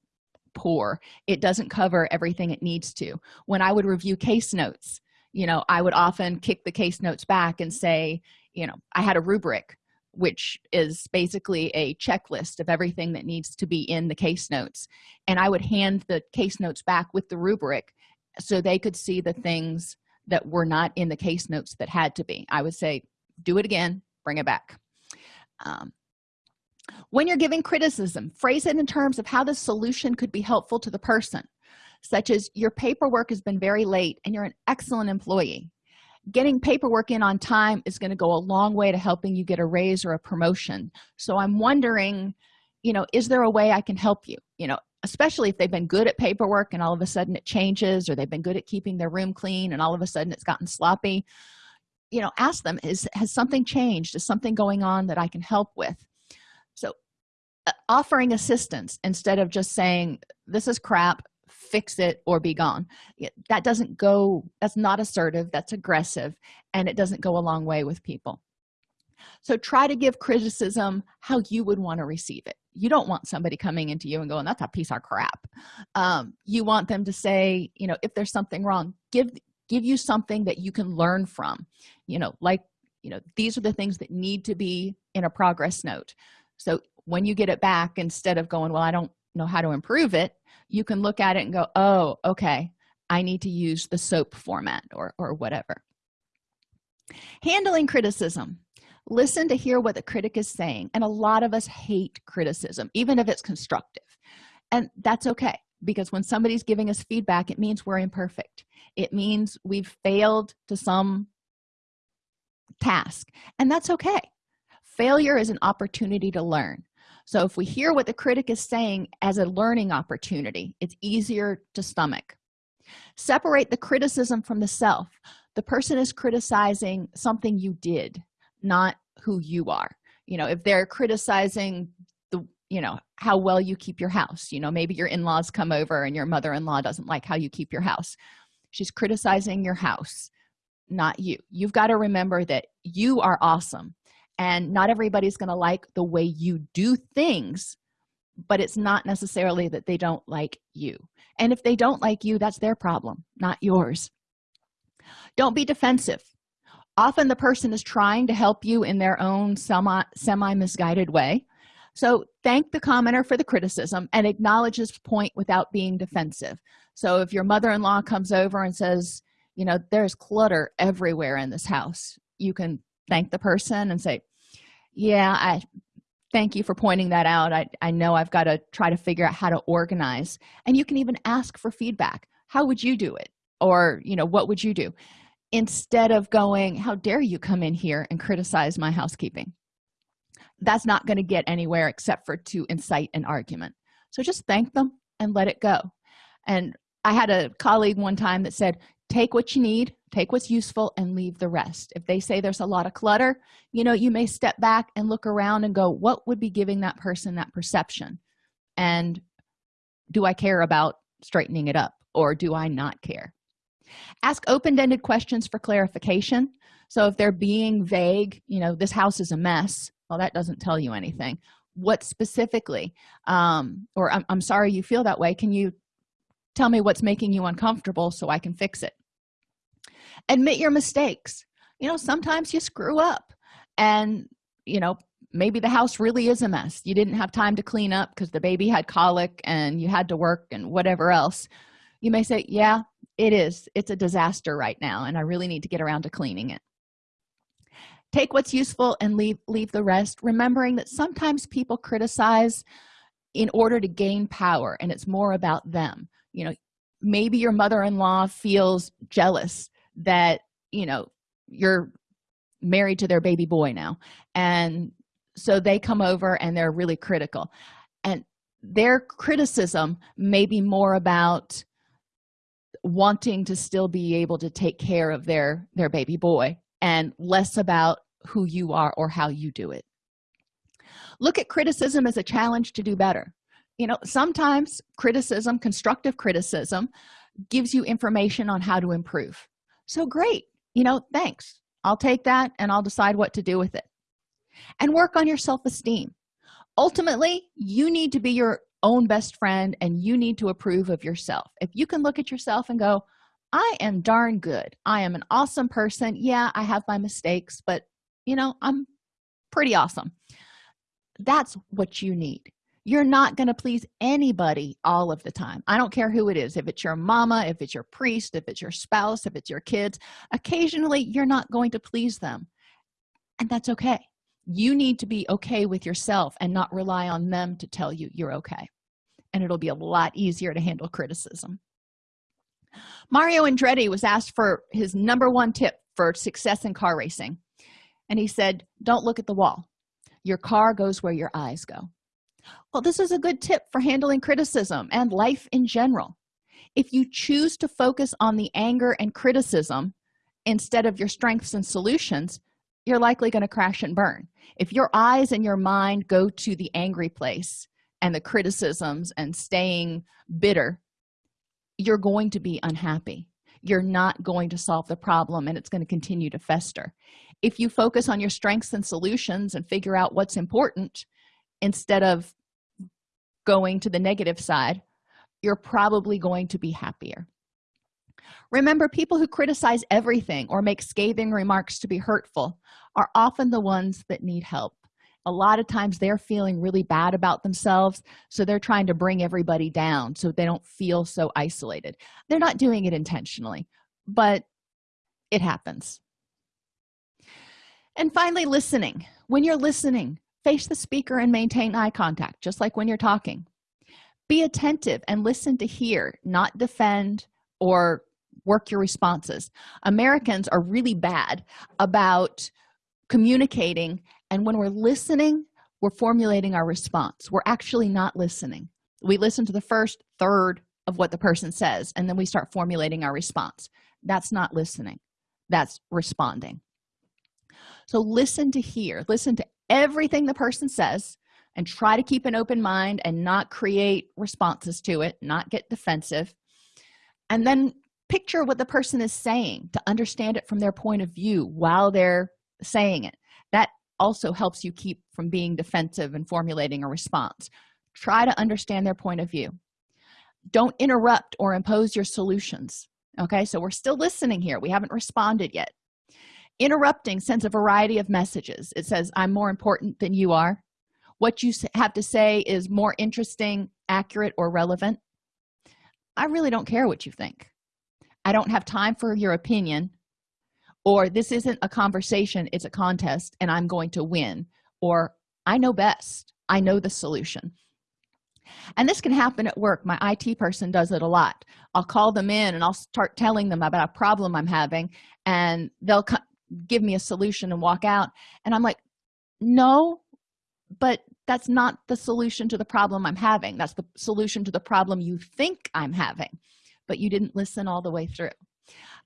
poor it doesn't cover everything it needs to. When i would review case notes you know i would often kick the case notes back and say you know i had a rubric which is basically a checklist of everything that needs to be in the case notes. And i would hand the case notes back with the rubric so they could see the things that were not in the case notes that had to be. I would say do it again bring it back. Um, when you're giving criticism phrase it in terms of how the solution could be helpful to the person such as your paperwork has been very late and you're an excellent employee. Getting paperwork in on time is going to go a long way to helping you get a raise or a promotion. So i'm wondering you know is there a way i can help you? You know especially if they've been good at paperwork and all of a sudden it changes or they've been good at keeping their room clean and all of a sudden it's gotten sloppy you know ask them is has something changed? Is something going on that i can help with? So uh, offering assistance instead of just saying this is crap fix it or be gone. That doesn't go that's not assertive that's aggressive and it doesn't go a long way with people so try to give criticism how you would want to receive it. You don't want somebody coming into you and going that's a piece of crap. Um, you want them to say you know if there's something wrong give give you something that you can learn from. You know like you know these are the things that need to be in a progress note. So when you get it back instead of going well i don't know how to improve it you can look at it and go oh okay i need to use the soap format or or whatever. Handling criticism listen to hear what the critic is saying and a lot of us hate criticism even if it's constructive. And that's okay because when somebody's giving us feedback it means we're imperfect. It means we've failed to some task and that's okay. Failure is an opportunity to learn. So if we hear what the critic is saying as a learning opportunity it's easier to stomach. Separate the criticism from the self. The person is criticizing something you did not who you are. You know if they're criticizing the you know how well you keep your house you know maybe your in-laws come over and your mother-in-law doesn't like how you keep your house. She's criticizing your house not you. You've got to remember that you are awesome and not everybody's going to like the way you do things but it's not necessarily that they don't like you. And if they don't like you that's their problem not yours. Don't be defensive often the person is trying to help you in their own semi semi misguided way. So thank the commenter for the criticism and acknowledge his point without being defensive. So if your mother-in-law comes over and says you know there's clutter everywhere in this house you can thank the person and say yeah i thank you for pointing that out. I, I know i've got to try to figure out how to organize. And you can even ask for feedback. How would you do it? Or you know what would you do instead of going how dare you come in here and criticize my housekeeping? That's not going to get anywhere except for to incite an argument. So just thank them and let it go. And i had a colleague one time that said take what you need take what's useful and leave the rest. If they say there's a lot of clutter you know you may step back and look around and go what would be giving that person that perception? And do i care about straightening it up or do i not care ask open-ended questions for clarification. So if they're being vague you know this house is a mess well that doesn't tell you anything. What specifically um or I'm, I'm sorry you feel that way. Can you tell me what's making you uncomfortable so i can fix it? Admit your mistakes. You know sometimes you screw up and you know maybe the house really is a mess. You didn't have time to clean up because the baby had colic and you had to work and whatever else. You may say yeah it is. It's a disaster right now and i really need to get around to cleaning it. Take what's useful and leave leave the rest remembering that sometimes people criticize in order to gain power and it's more about them. You know maybe your mother-in-law feels jealous that you know you're married to their baby boy now and so they come over and they're really critical. And their criticism may be more about wanting to still be able to take care of their their baby boy and less about who you are or how you do it. Look at criticism as a challenge to do better. You know sometimes criticism constructive criticism gives you information on how to improve. So great you know thanks. I'll take that and i'll decide what to do with it. And work on your self-esteem. Ultimately you need to be your own best friend and you need to approve of yourself. If you can look at yourself and go i am darn good. I am an awesome person. Yeah i have my mistakes but you know i'm pretty awesome. That's what you need. You're not going to please anybody all of the time. I don't care who it is if it's your mama if it's your priest if it's your spouse if it's your kids occasionally you're not going to please them. And that's okay. You need to be okay with yourself and not rely on them to tell you you're okay and it'll be a lot easier to handle criticism. Mario andretti was asked for his number one tip for success in car racing and he said don't look at the wall. Your car goes where your eyes go. Well this is a good tip for handling criticism and life in general. If you choose to focus on the anger and criticism instead of your strengths and solutions you're likely going to crash and burn. If your eyes and your mind go to the angry place and the criticisms and staying bitter you're going to be unhappy. You're not going to solve the problem and it's going to continue to fester. If you focus on your strengths and solutions and figure out what's important instead of going to the negative side you're probably going to be happier. Remember people who criticize everything or make scathing remarks to be hurtful are often the ones that need help a lot of times they're feeling really bad about themselves so they're trying to bring everybody down so they don't feel so isolated. They're not doing it intentionally but it happens. And finally listening. When you're listening face the speaker and maintain eye contact just like when you're talking. Be attentive and listen to hear not defend or work your responses. Americans are really bad about communicating and when we're listening we're formulating our response. We're actually not listening. We listen to the first third of what the person says and then we start formulating our response. That's not listening. That's responding. So listen to hear. Listen to everything the person says and try to keep an open mind and not create responses to it not get defensive. And then picture what the person is saying to understand it from their point of view while they're saying it also helps you keep from being defensive and formulating a response. Try to understand their point of view. Don't interrupt or impose your solutions okay? So we're still listening here. We haven't responded yet. Interrupting sends a variety of messages. It says i'm more important than you are. What you have to say is more interesting accurate or relevant. I really don't care what you think. I don't have time for your opinion or this isn't a conversation it's a contest and i'm going to win. Or i know best. I know the solution. And this can happen at work. My it person does it a lot. I'll call them in and i'll start telling them about a problem i'm having and they'll give me a solution and walk out. And i'm like no but that's not the solution to the problem i'm having. That's the solution to the problem you think i'm having. But you didn't listen all the way through.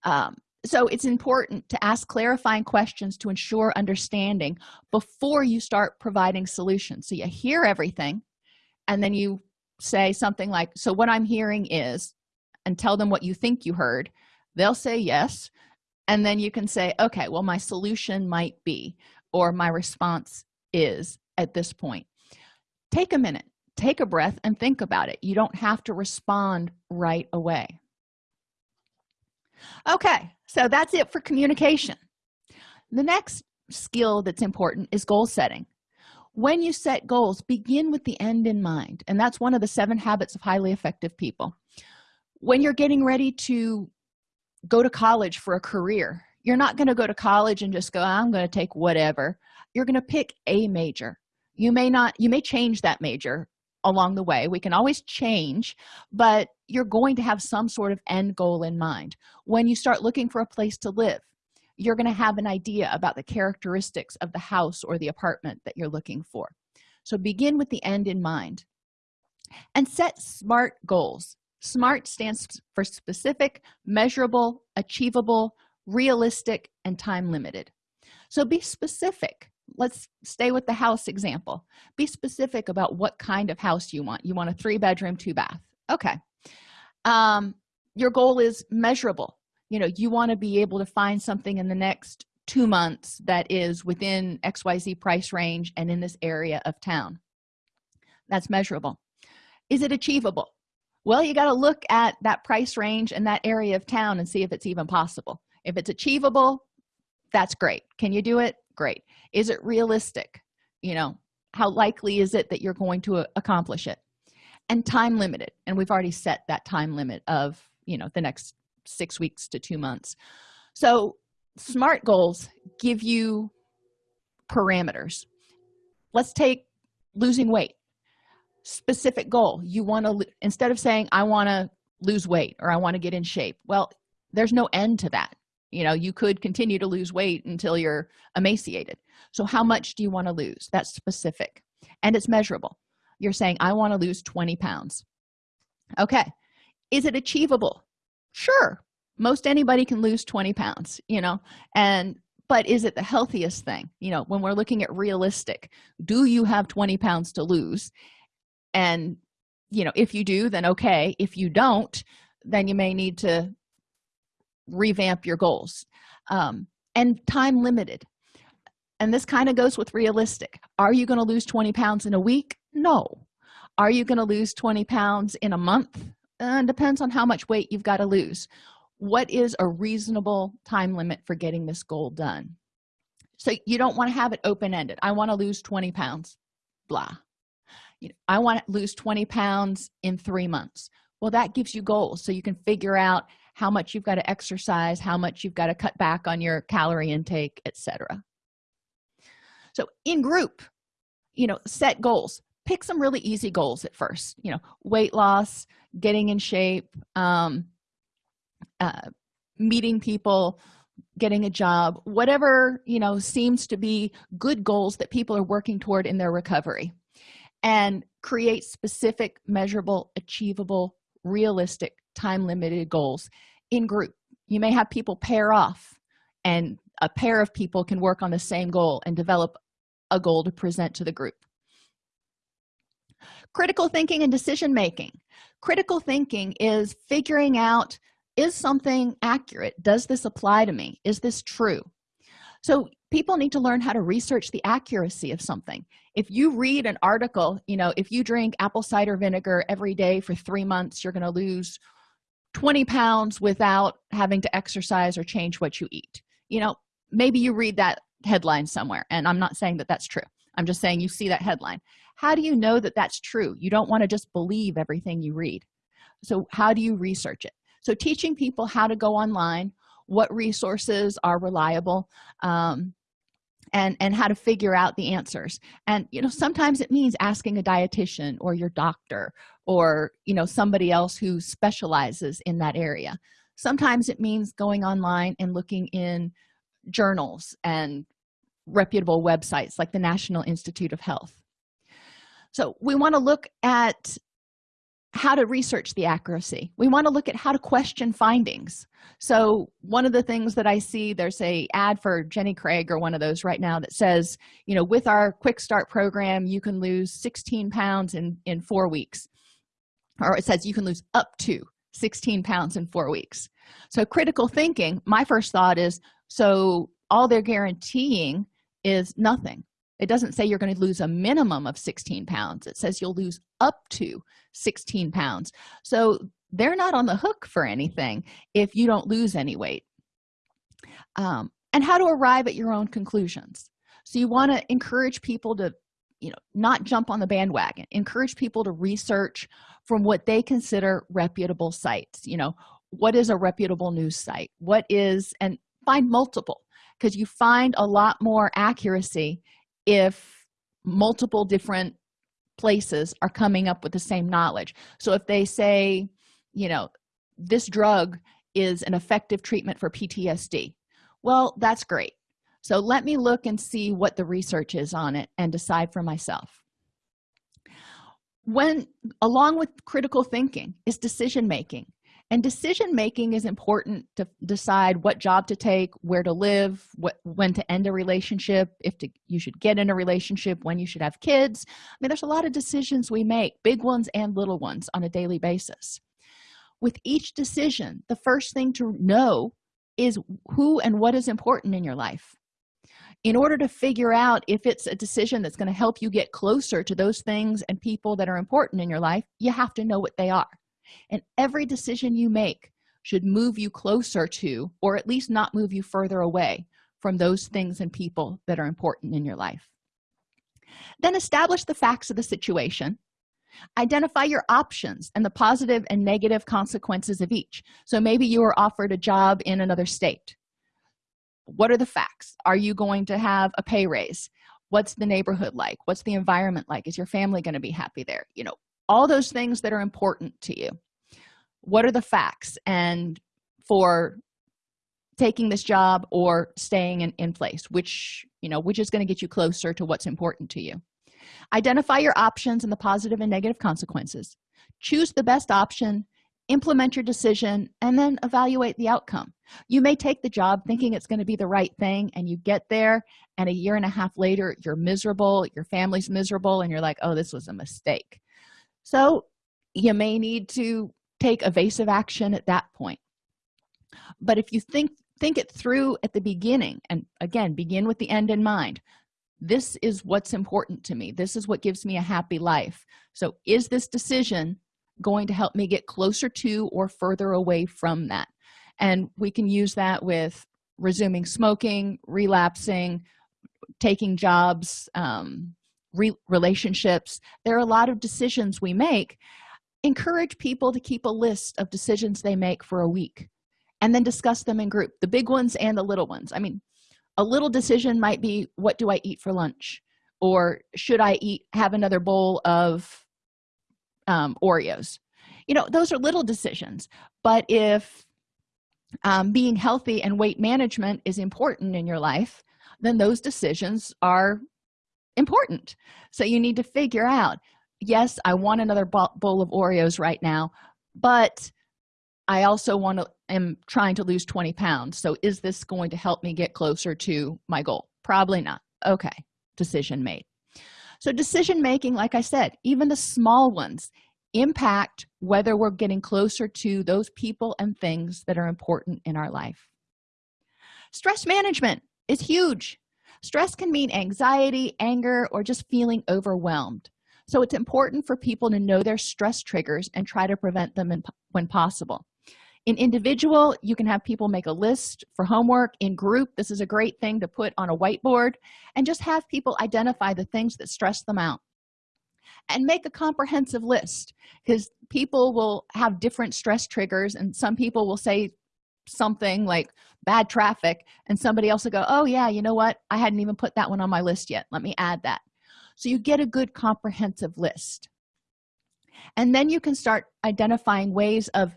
Um, so it's important to ask clarifying questions to ensure understanding before you start providing solutions. So you hear everything and then you say something like so what i'm hearing is and tell them what you think you heard. They'll say yes and then you can say okay well my solution might be or my response is at this point. Take a minute take a breath and think about it. You don't have to respond right away. Okay so that's it for communication. The next skill that's important is goal setting. When you set goals begin with the end in mind and that's one of the seven habits of highly effective people. When you're getting ready to go to college for a career you're not going to go to college and just go i'm going to take whatever. You're going to pick a major. You may not you may change that major along the way. We can always change but you're going to have some sort of end goal in mind. When you start looking for a place to live you're going to have an idea about the characteristics of the house or the apartment that you're looking for. So begin with the end in mind and set smart goals. Smart stands for specific measurable achievable realistic and time limited. So be specific let's stay with the house example. Be specific about what kind of house you want. You want a three bedroom two bath. Okay. Um your goal is measurable. You know you want to be able to find something in the next two months that is within xyz price range and in this area of town. That's measurable. Is it achievable? Well you got to look at that price range and that area of town and see if it's even possible. If it's achievable that's great. Can you do it great. Is it realistic? You know how likely is it that you're going to uh, accomplish it? And time limited and we've already set that time limit of you know the next six weeks to two months. So smart goals give you parameters. Let's take losing weight. Specific goal you want to instead of saying i want to lose weight or i want to get in shape well there's no end to that you know you could continue to lose weight until you're emaciated. So how much do you want to lose? That's specific. And it's measurable. You're saying i want to lose 20 pounds. Okay. Is it achievable? Sure. Most anybody can lose 20 pounds you know? And but is it the healthiest thing? You know when we're looking at realistic do you have 20 pounds to lose? And you know if you do then okay. If you don't then you may need to revamp your goals um, and time limited. And this kind of goes with realistic. Are you going to lose 20 pounds in a week? No. Are you going to lose 20 pounds in a month? Uh, depends on how much weight you've got to lose. What is a reasonable time limit for getting this goal done? So you don't want to have it open-ended. I want to lose 20 pounds blah. I want to lose 20 pounds in three months. Well that gives you goals so you can figure out how much you've got to exercise how much you've got to cut back on your calorie intake etc so in group you know set goals. Pick some really easy goals at first you know weight loss getting in shape um, uh, meeting people getting a job whatever you know seems to be good goals that people are working toward in their recovery. And create specific measurable achievable realistic time limited goals in group. You may have people pair off and a pair of people can work on the same goal and develop a goal to present to the group. Critical thinking and decision making critical thinking is figuring out is something accurate? Does this apply to me? Is this true? So people need to learn how to research the accuracy of something. If you read an article you know if you drink apple cider vinegar every day for three months you're going to lose 20 pounds without having to exercise or change what you eat. You know maybe you read that headline somewhere and i'm not saying that that's true. I'm just saying you see that headline. How do you know that that's true? You don't want to just believe everything you read. So how do you research it? So teaching people how to go online what resources are reliable um, and and how to figure out the answers. And you know sometimes it means asking a dietitian or your doctor or you know somebody else who specializes in that area. Sometimes it means going online and looking in journals and reputable websites like the national institute of health. So we want to look at how to research the accuracy. We want to look at how to question findings. So one of the things that i see there's a ad for jenny craig or one of those right now that says you know with our quick start program you can lose 16 pounds in in four weeks. Or it says you can lose up to 16 pounds in four weeks. So critical thinking my first thought is so all they're guaranteeing is nothing it doesn't say you're going to lose a minimum of 16 pounds. It says you'll lose up to 16 pounds. So they're not on the hook for anything if you don't lose any weight. Um, and how to arrive at your own conclusions. So you want to encourage people to you know not jump on the bandwagon. Encourage people to research from what they consider reputable sites. You know what is a reputable news site? What is and find multiple because you find a lot more accuracy if multiple different places are coming up with the same knowledge. So if they say you know this drug is an effective treatment for ptsd well that's great. So let me look and see what the research is on it and decide for myself. When along with critical thinking is decision making and decision making is important to decide what job to take where to live what when to end a relationship if to, you should get in a relationship when you should have kids. I mean there's a lot of decisions we make big ones and little ones on a daily basis. With each decision the first thing to know is who and what is important in your life. In order to figure out if it's a decision that's going to help you get closer to those things and people that are important in your life you have to know what they are and every decision you make should move you closer to or at least not move you further away from those things and people that are important in your life. Then establish the facts of the situation. Identify your options and the positive and negative consequences of each. So maybe you are offered a job in another state. What are the facts? Are you going to have a pay raise? What's the neighborhood like? What's the environment like? Is your family going to be happy there? You know all those things that are important to you. What are the facts? And for taking this job or staying in, in place which you know which is going to get you closer to what's important to you. Identify your options and the positive and negative consequences. Choose the best option implement your decision and then evaluate the outcome. You may take the job thinking it's going to be the right thing and you get there and a year and a half later you're miserable your family's miserable and you're like oh this was a mistake so you may need to take evasive action at that point. But if you think think it through at the beginning and again begin with the end in mind. This is what's important to me. This is what gives me a happy life. So is this decision going to help me get closer to or further away from that? And we can use that with resuming smoking relapsing taking jobs um, re relationships. There are a lot of decisions we make. Encourage people to keep a list of decisions they make for a week and then discuss them in group the big ones and the little ones. I mean a little decision might be what do i eat for lunch? or should i eat have another bowl of um, oreos? You know those are little decisions. But if um, being healthy and weight management is important in your life then those decisions are important. So you need to figure out yes i want another bowl of oreos right now but i also want to am trying to lose 20 pounds. So is this going to help me get closer to my goal? Probably not. Okay. Decision made. So decision making like i said even the small ones impact whether we're getting closer to those people and things that are important in our life. Stress management is huge stress can mean anxiety anger or just feeling overwhelmed. So it's important for people to know their stress triggers and try to prevent them in, when possible. In individual you can have people make a list for homework. In group this is a great thing to put on a whiteboard and just have people identify the things that stress them out. And make a comprehensive list because people will have different stress triggers and some people will say something like bad traffic and somebody else will go oh yeah you know what? I hadn't even put that one on my list yet. Let me add that. So you get a good comprehensive list. And then you can start identifying ways of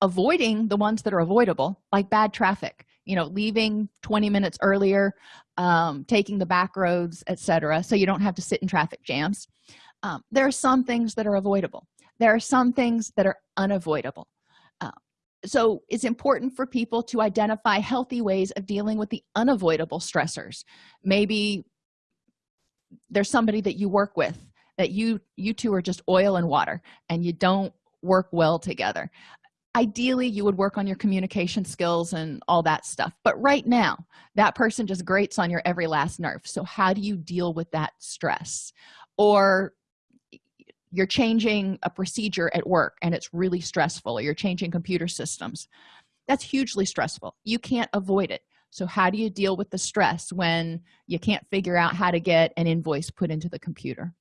avoiding the ones that are avoidable like bad traffic you know leaving 20 minutes earlier um, taking the back roads etc so you don't have to sit in traffic jams. Um, there are some things that are avoidable. There are some things that are unavoidable. Uh, so it's important for people to identify healthy ways of dealing with the unavoidable stressors. Maybe there's somebody that you work with that you you two are just oil and water and you don't work well together. Ideally you would work on your communication skills and all that stuff but right now that person just grates on your every last nerve. So how do you deal with that stress? Or you're changing a procedure at work and it's really stressful or you're changing computer systems. That's hugely stressful. You can't avoid it. So how do you deal with the stress when you can't figure out how to get an invoice put into the computer?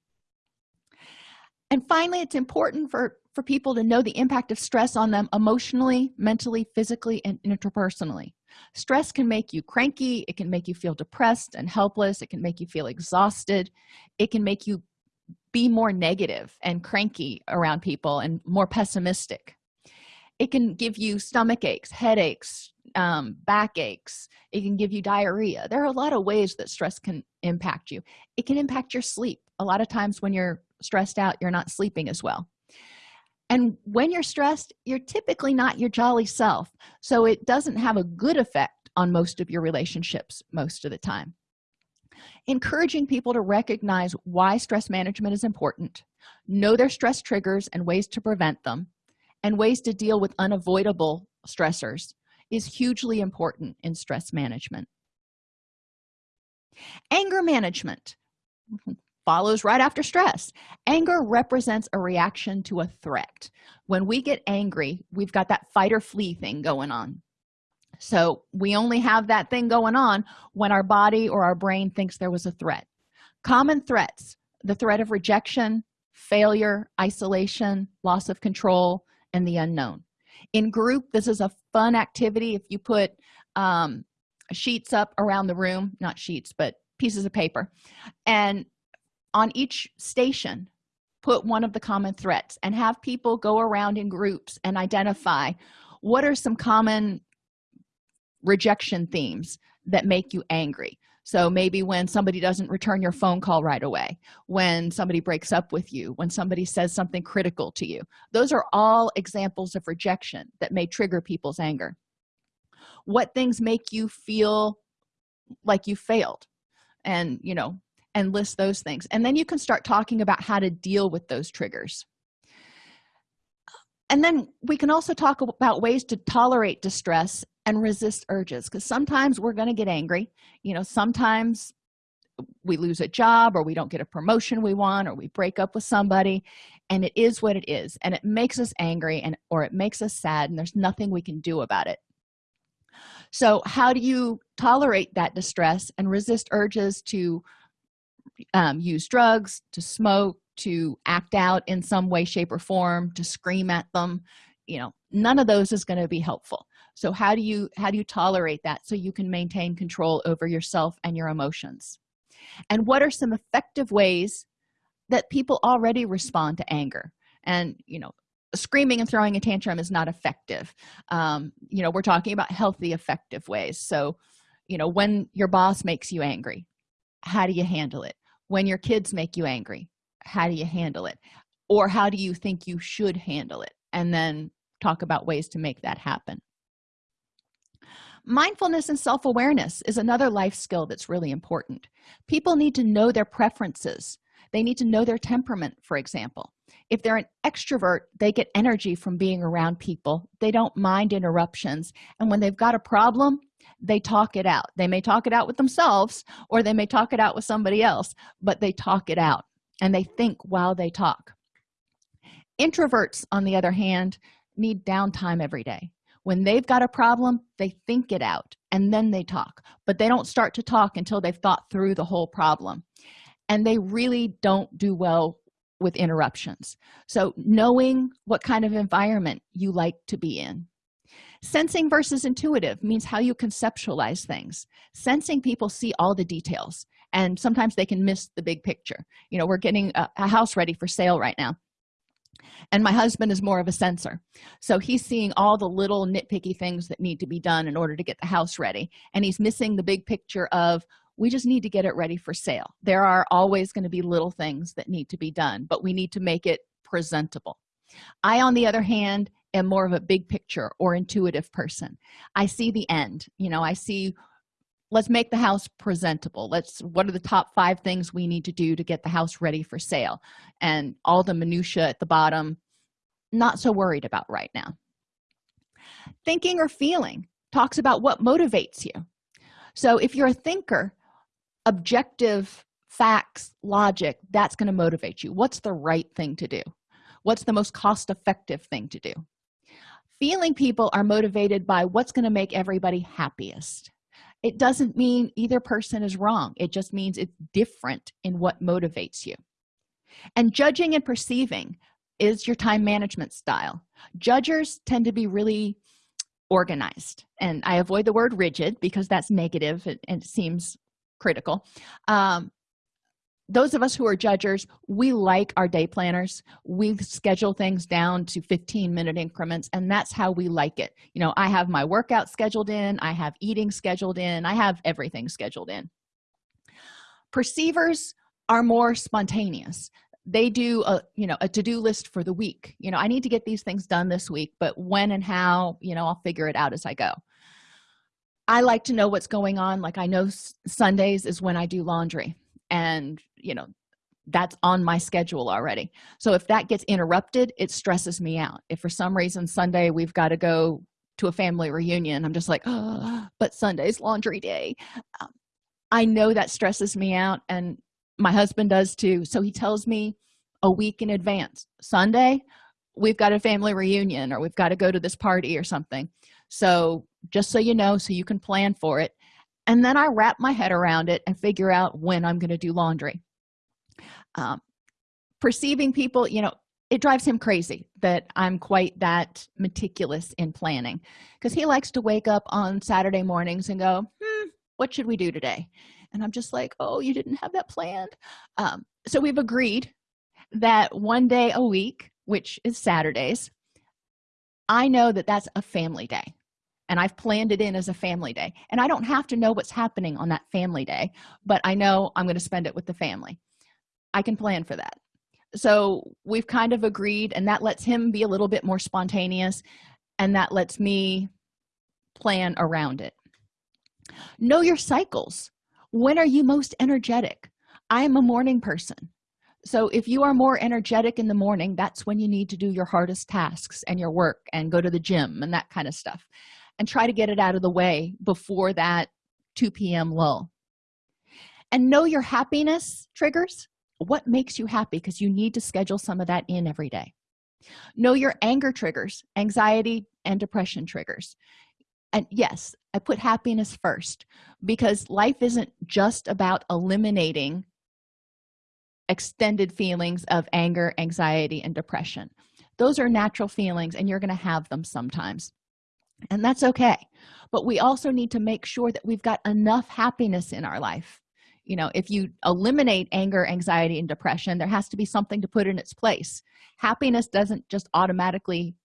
And finally it's important for for people to know the impact of stress on them emotionally mentally physically and interpersonally. Stress can make you cranky it can make you feel depressed and helpless it can make you feel exhausted it can make you be more negative and cranky around people and more pessimistic. It can give you stomach aches headaches um, back aches. It can give you diarrhea. There are a lot of ways that stress can impact you. It can impact your sleep. A lot of times when you're stressed out you're not sleeping as well. And when you're stressed you're typically not your jolly self. So it doesn't have a good effect on most of your relationships most of the time encouraging people to recognize why stress management is important know their stress triggers and ways to prevent them and ways to deal with unavoidable stressors is hugely important in stress management. Anger management follows right after stress. Anger represents a reaction to a threat. When we get angry we've got that fight or flee thing going on so we only have that thing going on when our body or our brain thinks there was a threat. Common threats the threat of rejection failure isolation loss of control and the unknown. In group this is a fun activity. If you put um, sheets up around the room not sheets but pieces of paper and on each station put one of the common threats and have people go around in groups and identify what are some common rejection themes that make you angry. So maybe when somebody doesn't return your phone call right away when somebody breaks up with you when somebody says something critical to you those are all examples of rejection that may trigger people's anger. What things make you feel like you failed and you know and list those things. And then you can start talking about how to deal with those triggers and then we can also talk about ways to tolerate distress and resist urges because sometimes we're going to get angry. You know sometimes we lose a job or we don't get a promotion we want or we break up with somebody and it is what it is and it makes us angry and or it makes us sad and there's nothing we can do about it. So how do you tolerate that distress and resist urges to um, use drugs to smoke to act out in some way shape or form to scream at them you know none of those is going to be helpful. So how do you how do you tolerate that so you can maintain control over yourself and your emotions? And what are some effective ways that people already respond to anger? And you know screaming and throwing a tantrum is not effective. Um, you know we're talking about healthy effective ways. So you know when your boss makes you angry how do you handle it? When your kids make you angry how do you handle it? Or how do you think you should handle it? And then talk about ways to make that happen. Mindfulness and self-awareness is another life skill that's really important. People need to know their preferences. They need to know their temperament for example. If they're an extrovert they get energy from being around people. They don't mind interruptions. And when they've got a problem they talk it out. They may talk it out with themselves or they may talk it out with somebody else but they talk it out and they think while they talk. Introverts on the other hand need downtime every day. When they've got a problem they think it out and then they talk. But they don't start to talk until they've thought through the whole problem. And they really don't do well with interruptions. So knowing what kind of environment you like to be in. Sensing versus intuitive means how you conceptualize things. Sensing people see all the details and sometimes they can miss the big picture. You know we're getting a, a house ready for sale right now. And my husband is more of a sensor. So he's seeing all the little nitpicky things that need to be done in order to get the house ready. And he's missing the big picture of we just need to get it ready for sale. There are always going to be little things that need to be done but we need to make it presentable. I on the other hand am more of a big picture or intuitive person. I see the end. You know i see let's make the house presentable. Let's what are the top five things we need to do to get the house ready for sale? And all the minutia at the bottom not so worried about right now. Thinking or feeling talks about what motivates you. So if you're a thinker objective facts logic that's going to motivate you. What's the right thing to do? What's the most cost-effective thing to do? Feeling people are motivated by what's going to make everybody happiest it doesn't mean either person is wrong. It just means it's different in what motivates you. And judging and perceiving is your time management style. Judgers tend to be really organized and i avoid the word rigid because that's negative and, it seems critical. Um, those of us who are judgers we like our day planners. We schedule things down to 15 minute increments and that's how we like it. You know i have my workout scheduled in i have eating scheduled in i have everything scheduled in. Perceivers are more spontaneous. They do a you know a to-do list for the week. You know i need to get these things done this week but when and how you know i'll figure it out as i go. I like to know what's going on. Like i know sundays is when i do laundry and you know that's on my schedule already. So if that gets interrupted it stresses me out. If for some reason sunday we've got to go to a family reunion i'm just like oh but sunday's laundry day. Um, i know that stresses me out and my husband does too. So he tells me a week in advance sunday we've got a family reunion or we've got to go to this party or something. So just so you know so you can plan for it and then i wrap my head around it and figure out when i'm going to do laundry. Um, perceiving people you know it drives him crazy that i'm quite that meticulous in planning because he likes to wake up on saturday mornings and go hmm, what should we do today? And i'm just like oh you didn't have that planned? Um, so we've agreed that one day a week which is saturdays i know that that's a family day and i've planned it in as a family day. And i don't have to know what's happening on that family day but i know i'm going to spend it with the family. I can plan for that. So we've kind of agreed and that lets him be a little bit more spontaneous and that lets me plan around it. Know your cycles. When are you most energetic? I am a morning person. So if you are more energetic in the morning that's when you need to do your hardest tasks and your work and go to the gym and that kind of stuff and try to get it out of the way before that 2 p.m lull. And know your happiness triggers. What makes you happy? Because you need to schedule some of that in every day. Know your anger triggers anxiety and depression triggers. And yes i put happiness first because life isn't just about eliminating extended feelings of anger anxiety and depression. Those are natural feelings and you're going to have them sometimes and that's okay. But we also need to make sure that we've got enough happiness in our life. You know if you eliminate anger anxiety and depression there has to be something to put in its place. Happiness doesn't just automatically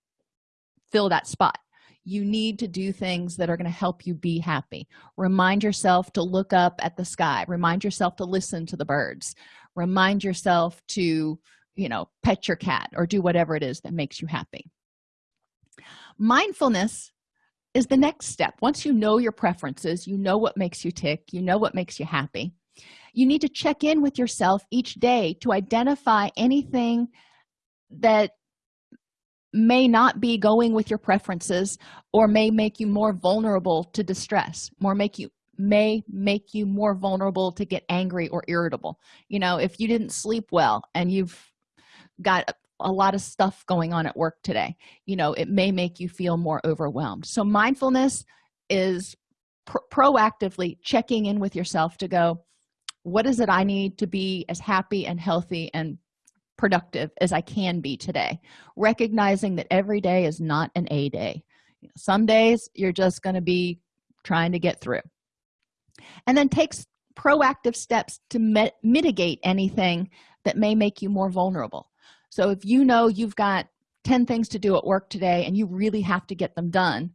fill that spot. You need to do things that are going to help you be happy. Remind yourself to look up at the sky. Remind yourself to listen to the birds. Remind yourself to you know pet your cat or do whatever it is that makes you happy. Mindfulness is the next step. Once you know your preferences you know what makes you tick you know what makes you happy. You need to check in with yourself each day to identify anything that may not be going with your preferences or may make you more vulnerable to distress more make you may make you more vulnerable to get angry or irritable. You know if you didn't sleep well and you've got a lot of stuff going on at work today. You know it may make you feel more overwhelmed. So mindfulness is pr proactively checking in with yourself to go what is it i need to be as happy and healthy and productive as i can be today? Recognizing that every day is not an a day. Some days you're just going to be trying to get through. And then takes proactive steps to mitigate anything that may make you more vulnerable so if you know you've got 10 things to do at work today and you really have to get them done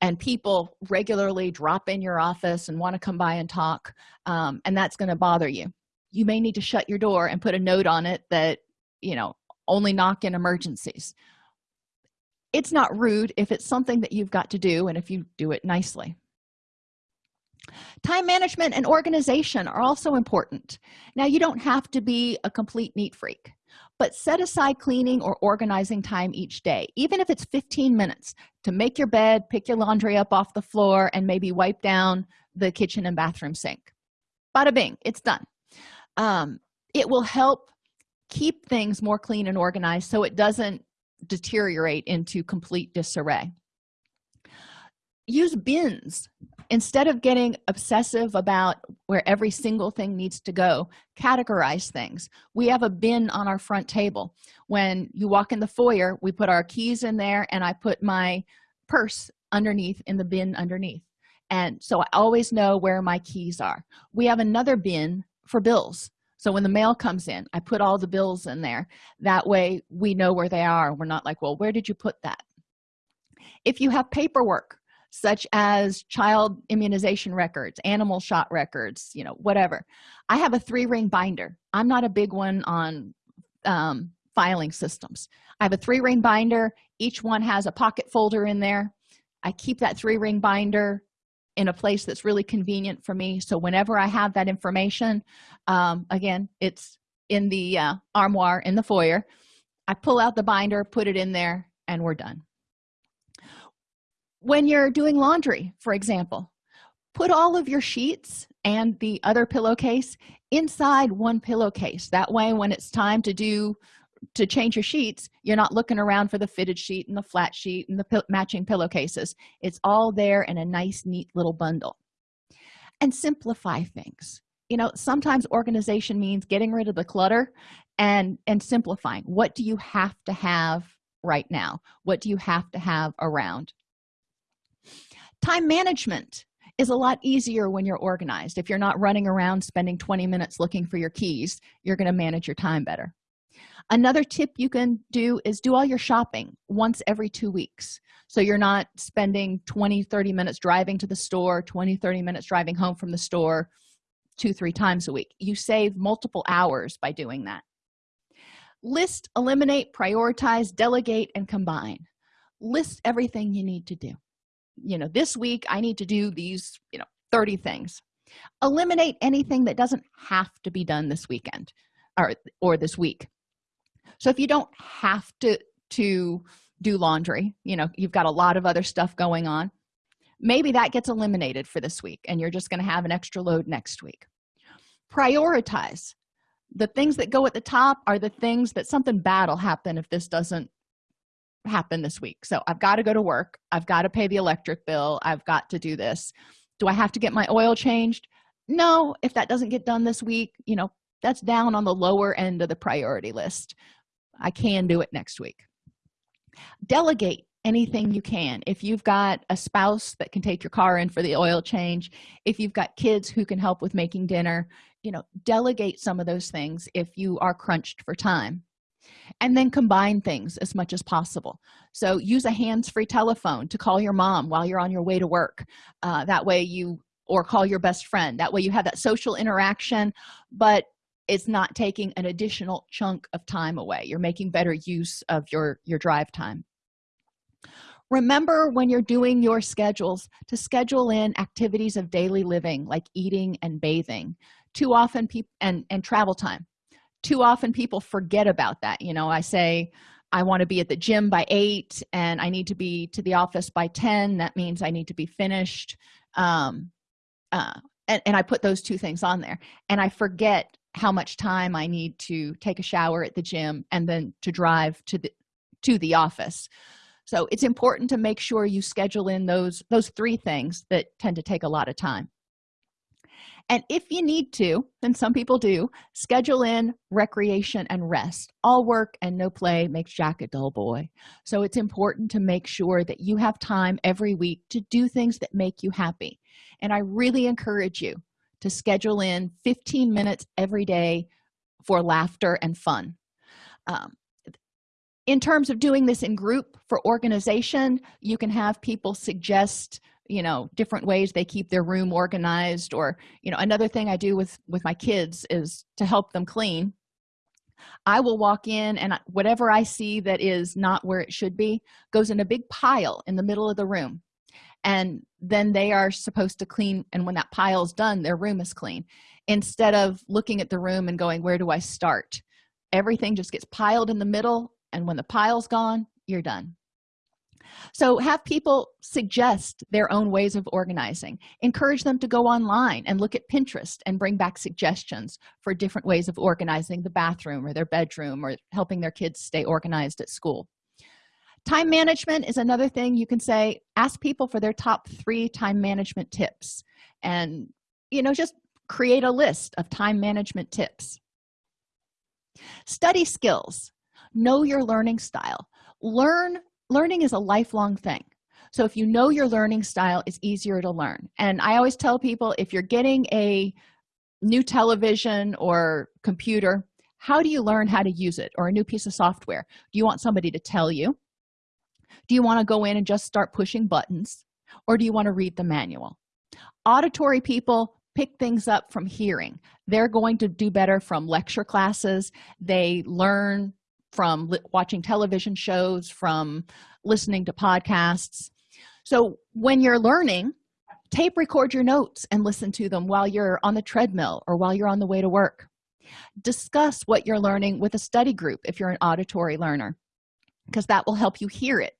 and people regularly drop in your office and want to come by and talk um, and that's going to bother you you may need to shut your door and put a note on it that you know only knock in emergencies. It's not rude if it's something that you've got to do and if you do it nicely. Time management and organization are also important. Now you don't have to be a complete neat freak but set aside cleaning or organizing time each day even if it's 15 minutes to make your bed pick your laundry up off the floor and maybe wipe down the kitchen and bathroom sink. Bada bing it's done. Um, it will help keep things more clean and organized so it doesn't deteriorate into complete disarray use bins instead of getting obsessive about where every single thing needs to go. Categorize things. We have a bin on our front table. When you walk in the foyer we put our keys in there and i put my purse underneath in the bin underneath. And so i always know where my keys are. We have another bin for bills. So when the mail comes in i put all the bills in there. That way we know where they are. We're not like well where did you put that? If you have paperwork such as child immunization records animal shot records you know whatever. I have a three ring binder. I'm not a big one on um, filing systems. I have a three ring binder. Each one has a pocket folder in there. I keep that three ring binder in a place that's really convenient for me. So whenever i have that information um, again it's in the uh, armoire in the foyer. I pull out the binder put it in there and we're done when you're doing laundry for example put all of your sheets and the other pillowcase inside one pillowcase. That way when it's time to do to change your sheets you're not looking around for the fitted sheet and the flat sheet and the matching pillowcases. It's all there in a nice neat little bundle. And simplify things. You know sometimes organization means getting rid of the clutter and and simplifying. What do you have to have right now? What do you have to have around time management is a lot easier when you're organized. If you're not running around spending 20 minutes looking for your keys you're going to manage your time better. Another tip you can do is do all your shopping once every two weeks. So you're not spending 20 30 minutes driving to the store 20 30 minutes driving home from the store two three times a week. You save multiple hours by doing that. List eliminate prioritize delegate and combine. List everything you need to do you know this week i need to do these you know 30 things. Eliminate anything that doesn't have to be done this weekend or or this week. So if you don't have to to do laundry you know you've got a lot of other stuff going on maybe that gets eliminated for this week and you're just going to have an extra load next week. Prioritize. The things that go at the top are the things that something bad will happen if this doesn't happen this week. So i've got to go to work. I've got to pay the electric bill. I've got to do this. Do i have to get my oil changed? No. If that doesn't get done this week you know that's down on the lower end of the priority list. I can do it next week. Delegate anything you can. If you've got a spouse that can take your car in for the oil change if you've got kids who can help with making dinner you know delegate some of those things if you are crunched for time and then combine things as much as possible. So use a hands-free telephone to call your mom while you're on your way to work uh, that way you or call your best friend. That way you have that social interaction but it's not taking an additional chunk of time away. You're making better use of your your drive time. Remember when you're doing your schedules to schedule in activities of daily living like eating and bathing. Too often people and and travel time too often people forget about that you know i say i want to be at the gym by eight and i need to be to the office by 10 that means i need to be finished. Um uh and, and i put those two things on there and i forget how much time i need to take a shower at the gym and then to drive to the to the office. So it's important to make sure you schedule in those those three things that tend to take a lot of time and if you need to and some people do schedule in recreation and rest. All work and no play makes jack a dull boy. So it's important to make sure that you have time every week to do things that make you happy. And i really encourage you to schedule in 15 minutes every day for laughter and fun. Um, in terms of doing this in group for organization you can have people suggest you know different ways they keep their room organized or you know another thing i do with with my kids is to help them clean. I will walk in and whatever i see that is not where it should be goes in a big pile in the middle of the room. And then they are supposed to clean and when that pile's done their room is clean. Instead of looking at the room and going where do i start? Everything just gets piled in the middle and when the pile's gone you're done so have people suggest their own ways of organizing. Encourage them to go online and look at pinterest and bring back suggestions for different ways of organizing the bathroom or their bedroom or helping their kids stay organized at school. Time management is another thing you can say ask people for their top three time management tips and you know just create a list of time management tips. Study skills. Know your learning style. Learn learning is a lifelong thing. So if you know your learning style it's easier to learn. And i always tell people if you're getting a new television or computer how do you learn how to use it or a new piece of software? Do you want somebody to tell you? Do you want to go in and just start pushing buttons? Or do you want to read the manual? Auditory people pick things up from hearing. They're going to do better from lecture classes. They learn from watching television shows from listening to podcasts. So when you're learning tape record your notes and listen to them while you're on the treadmill or while you're on the way to work. Discuss what you're learning with a study group if you're an auditory learner because that will help you hear it.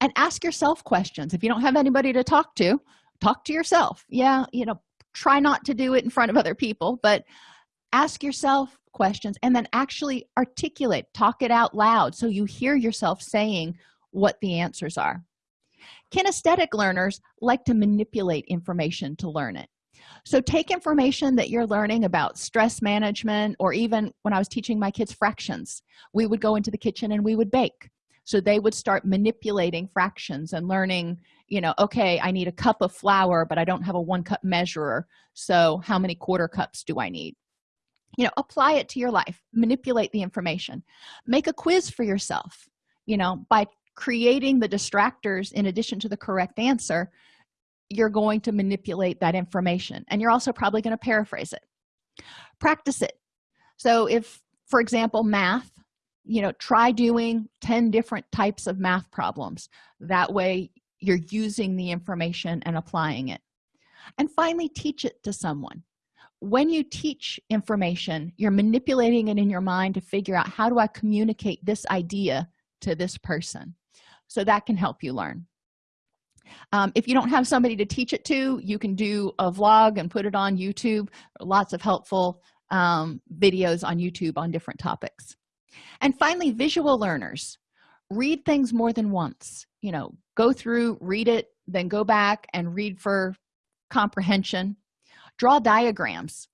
And ask yourself questions. If you don't have anybody to talk to talk to yourself. Yeah you know try not to do it in front of other people but ask yourself questions and then actually articulate talk it out loud so you hear yourself saying what the answers are. Kinesthetic learners like to manipulate information to learn it. So take information that you're learning about stress management or even when i was teaching my kids fractions. We would go into the kitchen and we would bake. So they would start manipulating fractions and learning you know okay i need a cup of flour but i don't have a one cup measurer. So how many quarter cups do i need you know apply it to your life manipulate the information. Make a quiz for yourself you know by creating the distractors in addition to the correct answer you're going to manipulate that information. And you're also probably going to paraphrase it. Practice it. So if for example math you know try doing 10 different types of math problems. That way you're using the information and applying it. And finally teach it to someone when you teach information you're manipulating it in your mind to figure out how do i communicate this idea to this person? So that can help you learn. Um, if you don't have somebody to teach it to you can do a vlog and put it on youtube. Lots of helpful um, videos on youtube on different topics. And finally visual learners. Read things more than once. You know go through read it then go back and read for comprehension draw diagrams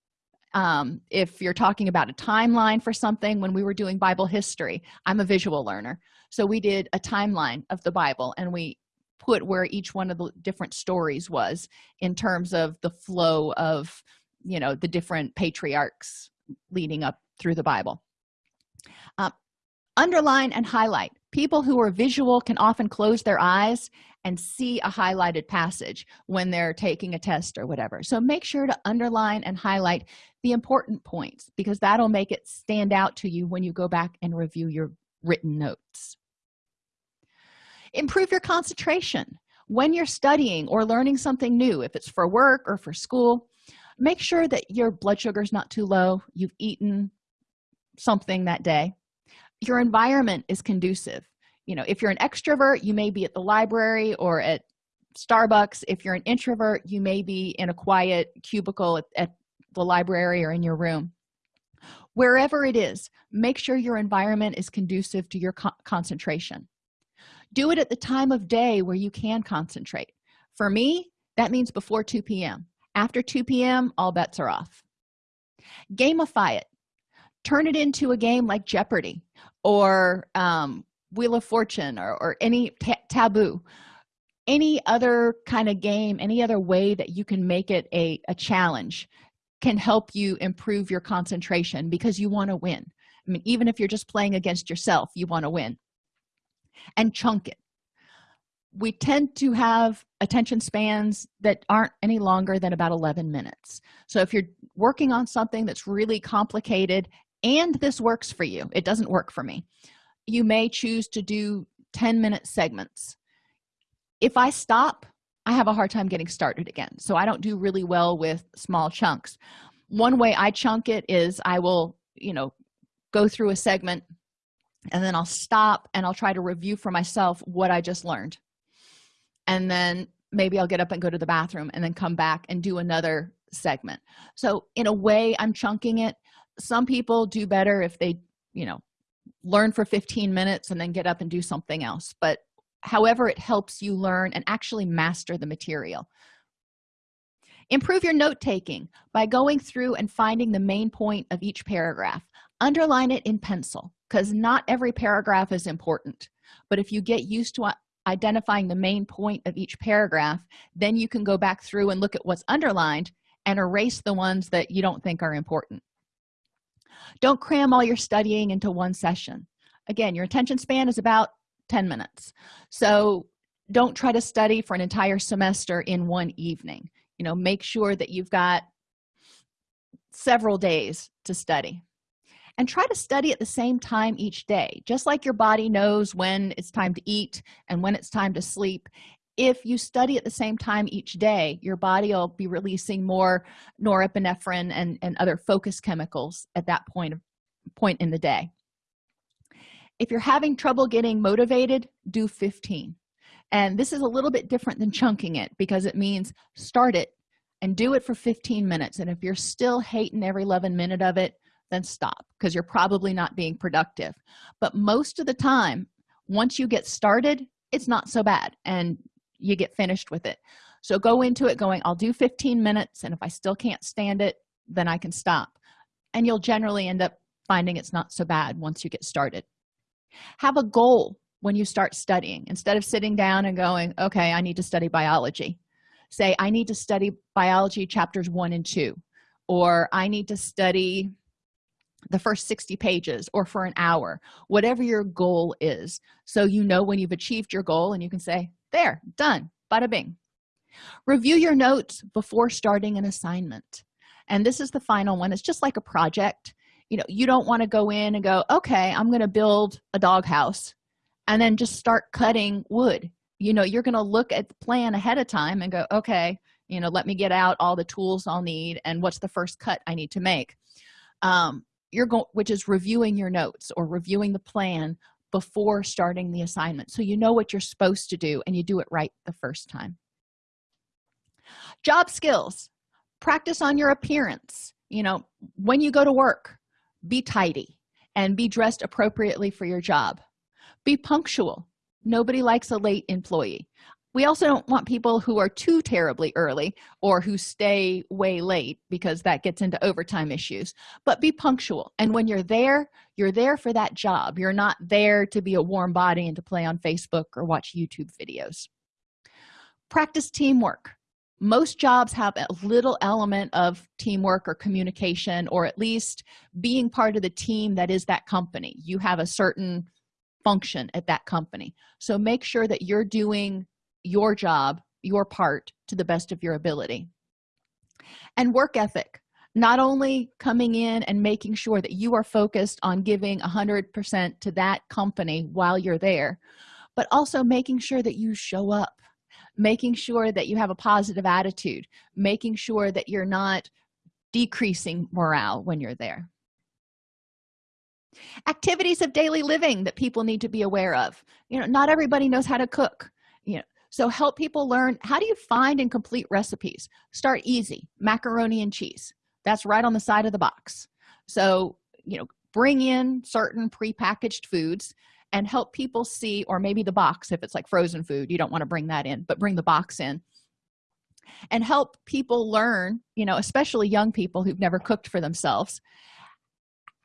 um, if you're talking about a timeline for something when we were doing bible history i'm a visual learner. So we did a timeline of the bible and we put where each one of the different stories was in terms of the flow of you know the different patriarchs leading up through the bible. Um, underline and highlight. People who are visual can often close their eyes and see a highlighted passage when they're taking a test or whatever. So make sure to underline and highlight the important points because that'll make it stand out to you when you go back and review your written notes. Improve your concentration. When you're studying or learning something new if it's for work or for school make sure that your blood sugar is not too low. You've eaten something that day. Your environment is conducive you know if you're an extrovert you may be at the library or at starbucks. If you're an introvert you may be in a quiet cubicle at, at the library or in your room. Wherever it is make sure your environment is conducive to your co concentration. Do it at the time of day where you can concentrate. For me that means before 2 p.m after 2 p.m all bets are off. Gamify it. Turn it into a game like jeopardy or um, wheel of fortune or, or any taboo any other kind of game any other way that you can make it a, a challenge can help you improve your concentration because you want to win. I mean even if you're just playing against yourself you want to win. And chunk it. We tend to have attention spans that aren't any longer than about 11 minutes. So if you're working on something that's really complicated and this works for you it doesn't work for me you may choose to do 10 minute segments. If i stop i have a hard time getting started again. So i don't do really well with small chunks. One way i chunk it is i will you know go through a segment and then i'll stop and i'll try to review for myself what i just learned. And then maybe i'll get up and go to the bathroom and then come back and do another segment. So in a way i'm chunking it. Some people do better if they you know learn for 15 minutes and then get up and do something else. But however it helps you learn and actually master the material. Improve your note taking by going through and finding the main point of each paragraph. Underline it in pencil because not every paragraph is important. But if you get used to identifying the main point of each paragraph then you can go back through and look at what's underlined and erase the ones that you don't think are important don't cram all your studying into one session. Again your attention span is about 10 minutes. So don't try to study for an entire semester in one evening. You know make sure that you've got several days to study. And try to study at the same time each day just like your body knows when it's time to eat and when it's time to sleep if you study at the same time each day your body will be releasing more norepinephrine and, and other focus chemicals at that point point in the day. If you're having trouble getting motivated do 15 and this is a little bit different than chunking it because it means start it and do it for 15 minutes. And if you're still hating every 11 minute of it then stop because you're probably not being productive. But most of the time once you get started it's not so bad. And you get finished with it. So go into it going i'll do 15 minutes and if i still can't stand it then i can stop. And you'll generally end up finding it's not so bad once you get started. Have a goal when you start studying. Instead of sitting down and going okay i need to study biology. Say i need to study biology chapters one and two or i need to study the first 60 pages or for an hour. Whatever your goal is. So you know when you've achieved your goal and you can say there done. Bada bing. Review your notes before starting an assignment. And this is the final one. It's just like a project. You know you don't want to go in and go okay i'm going to build a doghouse and then just start cutting wood. You know you're going to look at the plan ahead of time and go okay you know let me get out all the tools i'll need and what's the first cut i need to make. Um you're going which is reviewing your notes or reviewing the plan before starting the assignment. So you know what you're supposed to do and you do it right the first time. Job skills. Practice on your appearance. You know when you go to work be tidy and be dressed appropriately for your job. Be punctual. Nobody likes a late employee we also don't want people who are too terribly early or who stay way late because that gets into overtime issues. But be punctual. And when you're there you're there for that job. You're not there to be a warm body and to play on facebook or watch youtube videos. Practice teamwork. Most jobs have a little element of teamwork or communication or at least being part of the team that is that company. You have a certain function at that company. So make sure that you're doing your job your part to the best of your ability. And work ethic. Not only coming in and making sure that you are focused on giving 100% to that company while you're there but also making sure that you show up making sure that you have a positive attitude making sure that you're not decreasing morale when you're there. Activities of daily living that people need to be aware of. You know not everybody knows how to cook. You know so help people learn how do you find and complete recipes? Start easy macaroni and cheese. That's right on the side of the box. So you know bring in certain prepackaged foods and help people see or maybe the box if it's like frozen food you don't want to bring that in but bring the box in. And help people learn you know especially young people who've never cooked for themselves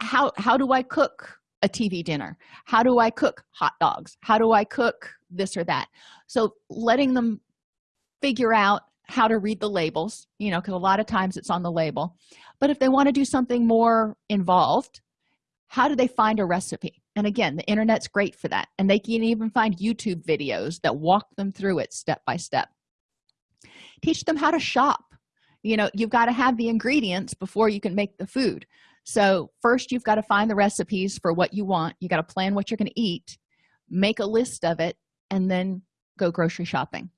how how do i cook a tv dinner. How do i cook hot dogs? How do i cook this or that? So letting them figure out how to read the labels you know because a lot of times it's on the label. But if they want to do something more involved how do they find a recipe? And again the internet's great for that and they can even find youtube videos that walk them through it step by step. Teach them how to shop. You know you've got to have the ingredients before you can make the food so first you've got to find the recipes for what you want. You got to plan what you're going to eat make a list of it and then go grocery shopping.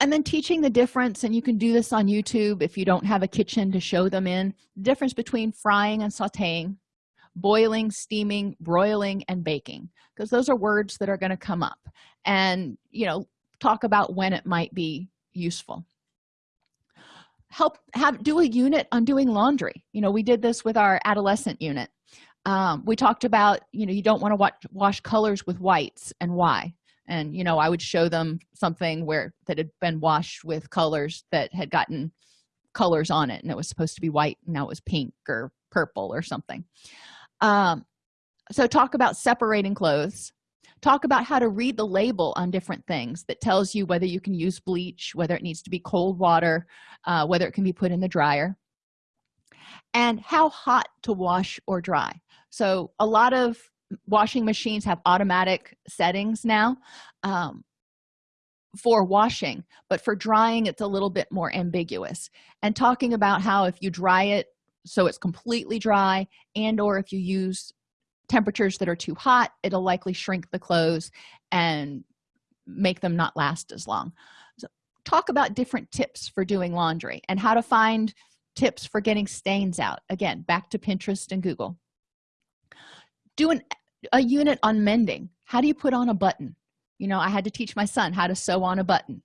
And then teaching the difference and you can do this on youtube if you don't have a kitchen to show them in the difference between frying and sauteing boiling steaming broiling and baking because those are words that are going to come up. And you know talk about when it might be useful help have do a unit on doing laundry. You know we did this with our adolescent unit. Um, we talked about you know you don't want to watch, wash colors with whites and why. And you know i would show them something where that had been washed with colors that had gotten colors on it and it was supposed to be white and now it was pink or purple or something. Um, so talk about separating clothes talk about how to read the label on different things that tells you whether you can use bleach whether it needs to be cold water uh, whether it can be put in the dryer and how hot to wash or dry. So a lot of washing machines have automatic settings now um, for washing but for drying it's a little bit more ambiguous. And talking about how if you dry it so it's completely dry and or if you use temperatures that are too hot it'll likely shrink the clothes and make them not last as long. So talk about different tips for doing laundry and how to find tips for getting stains out. Again back to pinterest and google. Do an, a unit on mending. How do you put on a button? You know i had to teach my son how to sew on a button.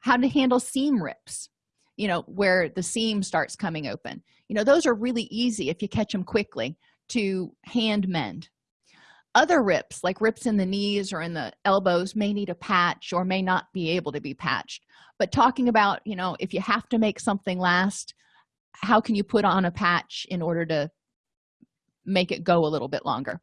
How to handle seam rips you know where the seam starts coming open. You know those are really easy if you catch them quickly to hand mend. Other rips like rips in the knees or in the elbows may need a patch or may not be able to be patched. But talking about you know if you have to make something last how can you put on a patch in order to make it go a little bit longer?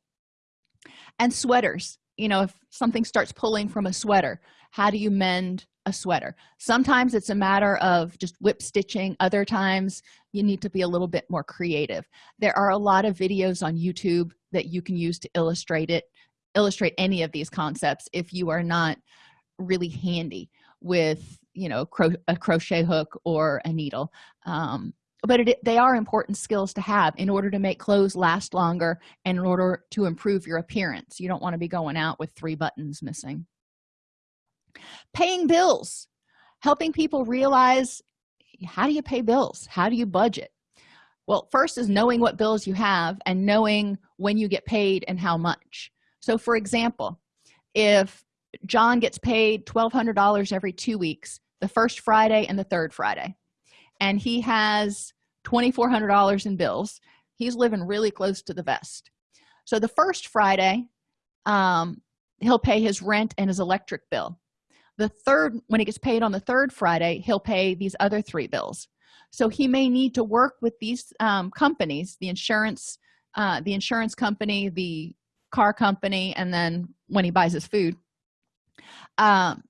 And sweaters you know if something starts pulling from a sweater how do you mend a sweater? Sometimes it's a matter of just whip stitching. Other times you need to be a little bit more creative. There are a lot of videos on youtube that you can use to illustrate it illustrate any of these concepts if you are not really handy with you know cro a crochet hook or a needle. Um, but it, they are important skills to have in order to make clothes last longer and in order to improve your appearance. You don't want to be going out with three buttons missing paying bills. Helping people realize how do you pay bills? How do you budget? Well first is knowing what bills you have and knowing when you get paid and how much. So for example if john gets paid $1200 every two weeks the first friday and the third friday and he has $2400 in bills he's living really close to the vest. So the first friday um, he'll pay his rent and his electric bill the third when he gets paid on the third friday he'll pay these other three bills. So he may need to work with these um, companies the insurance uh, the insurance company the car company and then when he buys his food um,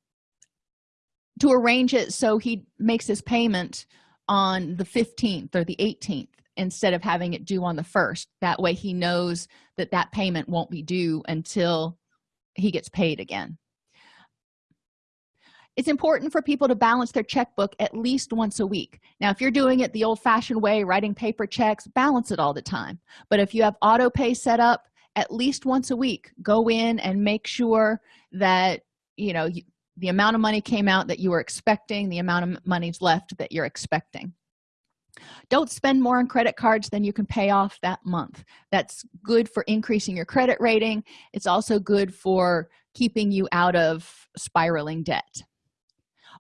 to arrange it so he makes his payment on the 15th or the 18th instead of having it due on the first. That way he knows that that payment won't be due until he gets paid again it's important for people to balance their checkbook at least once a week. Now if you're doing it the old-fashioned way writing paper checks balance it all the time. But if you have auto pay set up at least once a week go in and make sure that you know the amount of money came out that you were expecting the amount of money's left that you're expecting. Don't spend more on credit cards than you can pay off that month. That's good for increasing your credit rating. It's also good for keeping you out of spiraling debt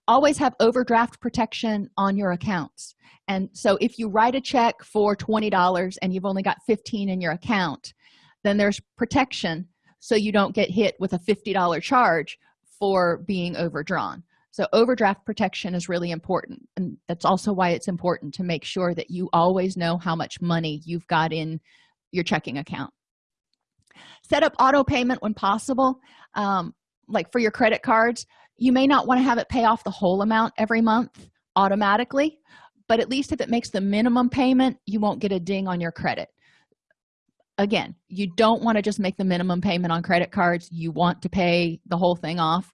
always have overdraft protection on your accounts. And so if you write a check for $20 and you've only got 15 in your account then there's protection so you don't get hit with a $50 charge for being overdrawn. So overdraft protection is really important and that's also why it's important to make sure that you always know how much money you've got in your checking account. Set up auto payment when possible um, like for your credit cards you may not want to have it pay off the whole amount every month automatically but at least if it makes the minimum payment you won't get a ding on your credit. Again you don't want to just make the minimum payment on credit cards you want to pay the whole thing off.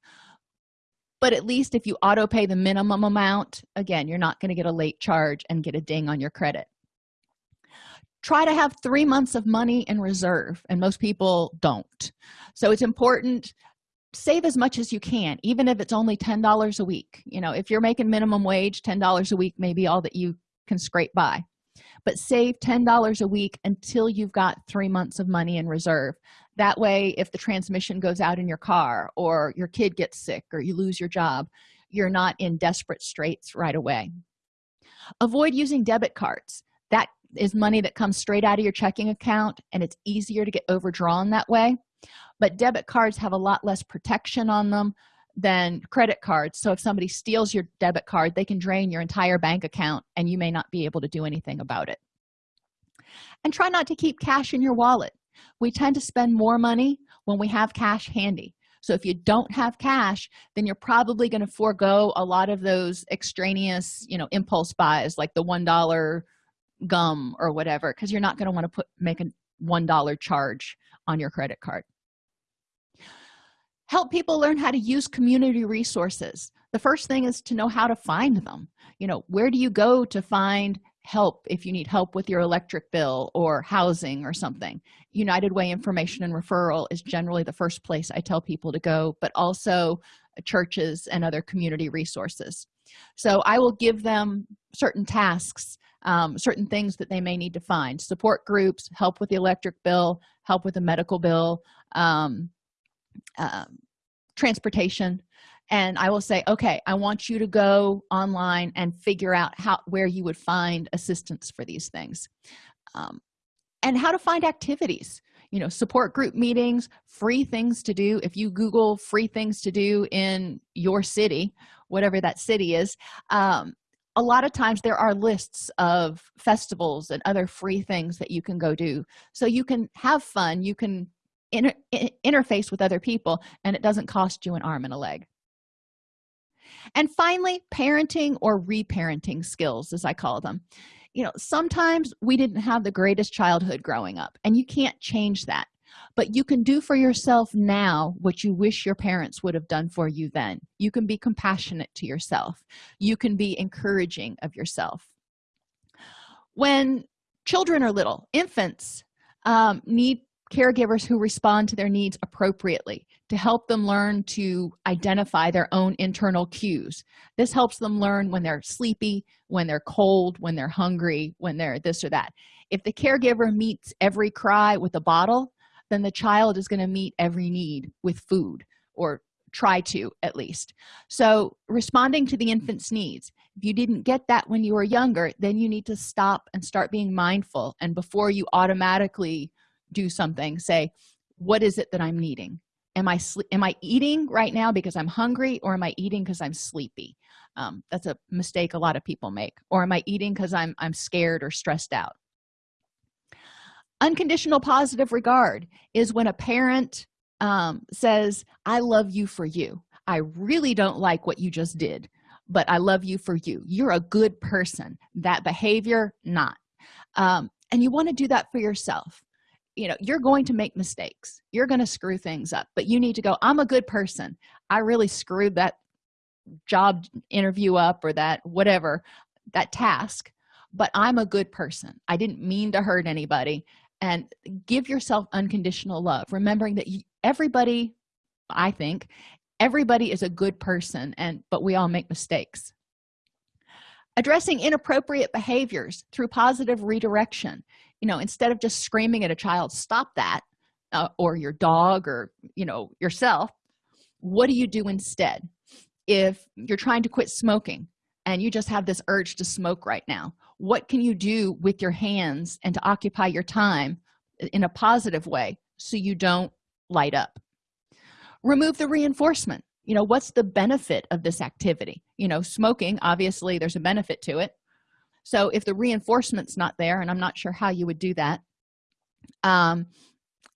But at least if you auto pay the minimum amount again you're not going to get a late charge and get a ding on your credit. Try to have three months of money in reserve and most people don't. So it's important save as much as you can even if it's only ten dollars a week. You know if you're making minimum wage ten dollars a week may be all that you can scrape by. But save ten dollars a week until you've got three months of money in reserve. That way if the transmission goes out in your car or your kid gets sick or you lose your job you're not in desperate straits right away. Avoid using debit cards. That is money that comes straight out of your checking account and it's easier to get overdrawn that way but debit cards have a lot less protection on them than credit cards. So if somebody steals your debit card they can drain your entire bank account and you may not be able to do anything about it. And try not to keep cash in your wallet. We tend to spend more money when we have cash handy. So if you don't have cash then you're probably going to forego a lot of those extraneous you know impulse buys like the one dollar gum or whatever because you're not going to want to put make a one dollar charge on your credit card help people learn how to use community resources. The first thing is to know how to find them. You know where do you go to find help if you need help with your electric bill or housing or something? United way information and referral is generally the first place i tell people to go but also churches and other community resources. So i will give them certain tasks um, certain things that they may need to find. Support groups help with the electric bill help with the medical bill um, um, transportation. And i will say okay i want you to go online and figure out how where you would find assistance for these things. Um, and how to find activities you know support group meetings free things to do. If you google free things to do in your city whatever that city is um, a lot of times there are lists of festivals and other free things that you can go do. So you can have fun you can inter interface with other people and it doesn't cost you an arm and a leg. And finally parenting or reparenting skills as i call them. You know sometimes we didn't have the greatest childhood growing up and you can't change that. But you can do for yourself now what you wish your parents would have done for you then. You can be compassionate to yourself. You can be encouraging of yourself. When children are little infants um, need caregivers who respond to their needs appropriately to help them learn to identify their own internal cues. This helps them learn when they're sleepy when they're cold when they're hungry when they're this or that. If the caregiver meets every cry with a bottle then the child is going to meet every need with food or try to at least. So responding to the infant's needs. If you didn't get that when you were younger then you need to stop and start being mindful. And before you automatically do something say what is it that i'm needing? Am i am i eating right now because i'm hungry or am i eating because i'm sleepy? Um, that's a mistake a lot of people make. Or am i eating because i'm i'm scared or stressed out? Unconditional positive regard is when a parent um, says i love you for you. I really don't like what you just did but i love you for you. You're a good person. That behavior not. Um, and you want to do that for yourself you know you're going to make mistakes. You're going to screw things up but you need to go i'm a good person. I really screwed that job interview up or that whatever that task but i'm a good person. I didn't mean to hurt anybody. And give yourself unconditional love remembering that everybody i think everybody is a good person and but we all make mistakes. Addressing inappropriate behaviors through positive redirection you know instead of just screaming at a child stop that uh, or your dog or you know yourself what do you do instead? If you're trying to quit smoking and you just have this urge to smoke right now what can you do with your hands and to occupy your time in a positive way so you don't light up? Remove the reinforcement. You know what's the benefit of this activity? You know smoking obviously there's a benefit to it so if the reinforcement's not there and i'm not sure how you would do that um,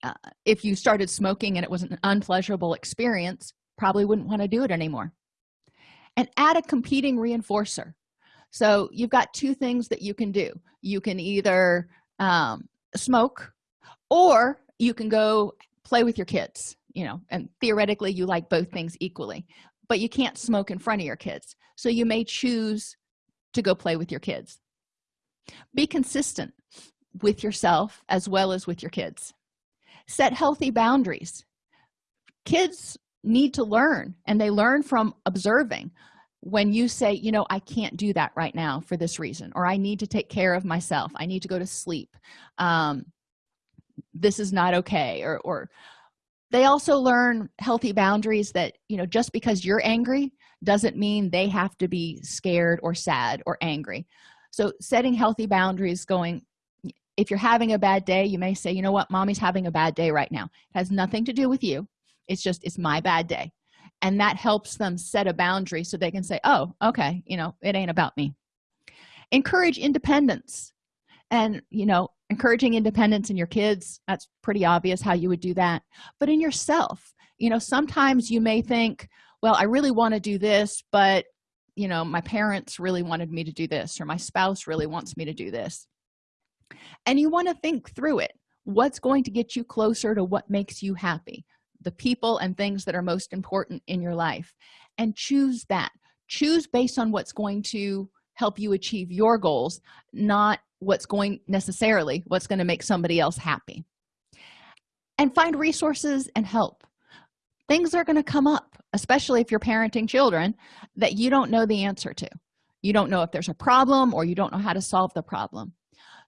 uh, if you started smoking and it was an unpleasurable experience probably wouldn't want to do it anymore. And add a competing reinforcer. So you've got two things that you can do. You can either um, smoke or you can go play with your kids you know and theoretically you like both things equally but you can't smoke in front of your kids. So you may choose to go play with your kids. Be consistent with yourself as well as with your kids. Set healthy boundaries. Kids need to learn and they learn from observing. When you say you know i can't do that right now for this reason or i need to take care of myself. I need to go to sleep. Um, this is not okay or or they also learn healthy boundaries that you know just because you're angry doesn't mean they have to be scared or sad or angry. So setting healthy boundaries going if you're having a bad day you may say you know what? Mommy's having a bad day right now. It has nothing to do with you. It's just it's my bad day. And that helps them set a boundary so they can say oh okay you know it ain't about me. Encourage independence. And you know encouraging independence in your kids that's pretty obvious how you would do that. But in yourself you know sometimes you may think well i really want to do this but you know my parents really wanted me to do this or my spouse really wants me to do this. And you want to think through it. What's going to get you closer to what makes you happy? The people and things that are most important in your life. And choose that. Choose based on what's going to help you achieve your goals not what's going necessarily what's going to make somebody else happy. And find resources and help things are going to come up especially if you're parenting children that you don't know the answer to. You don't know if there's a problem or you don't know how to solve the problem.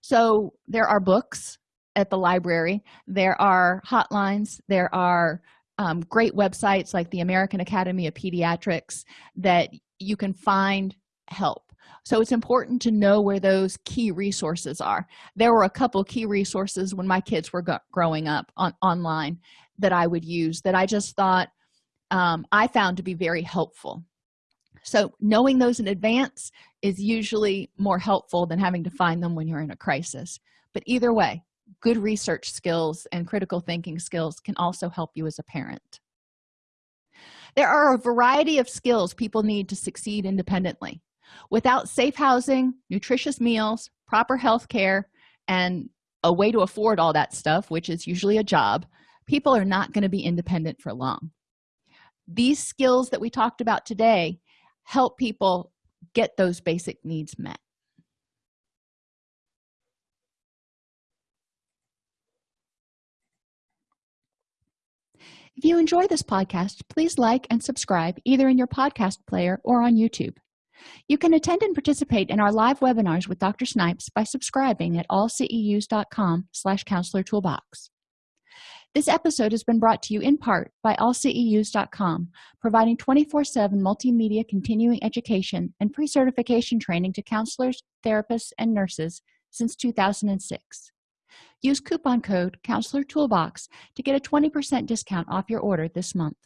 So there are books at the library. There are hotlines. There are um, great websites like the american academy of pediatrics that you can find help. So it's important to know where those key resources are. There were a couple key resources when my kids were growing up on online that i would use that i just thought um, i found to be very helpful. So knowing those in advance is usually more helpful than having to find them when you're in a crisis. But either way good research skills and critical thinking skills can also help you as a parent. There are a variety of skills people need to succeed independently. Without safe housing nutritious meals proper health care and a way to afford all that stuff which is usually a job people are not going to be independent for long. These skills that we talked about today help people get those basic needs met. If you enjoy this podcast please like and subscribe either in your podcast player or on youtube. You can attend and participate in our live webinars with dr snipes by subscribing at allceus.com slash counselor toolbox this episode has been brought to you in part by allceus.com providing 24-7 multimedia continuing education and pre-certification training to counselors therapists and nurses since 2006 use coupon code counselor toolbox to get a 20 percent discount off your order this month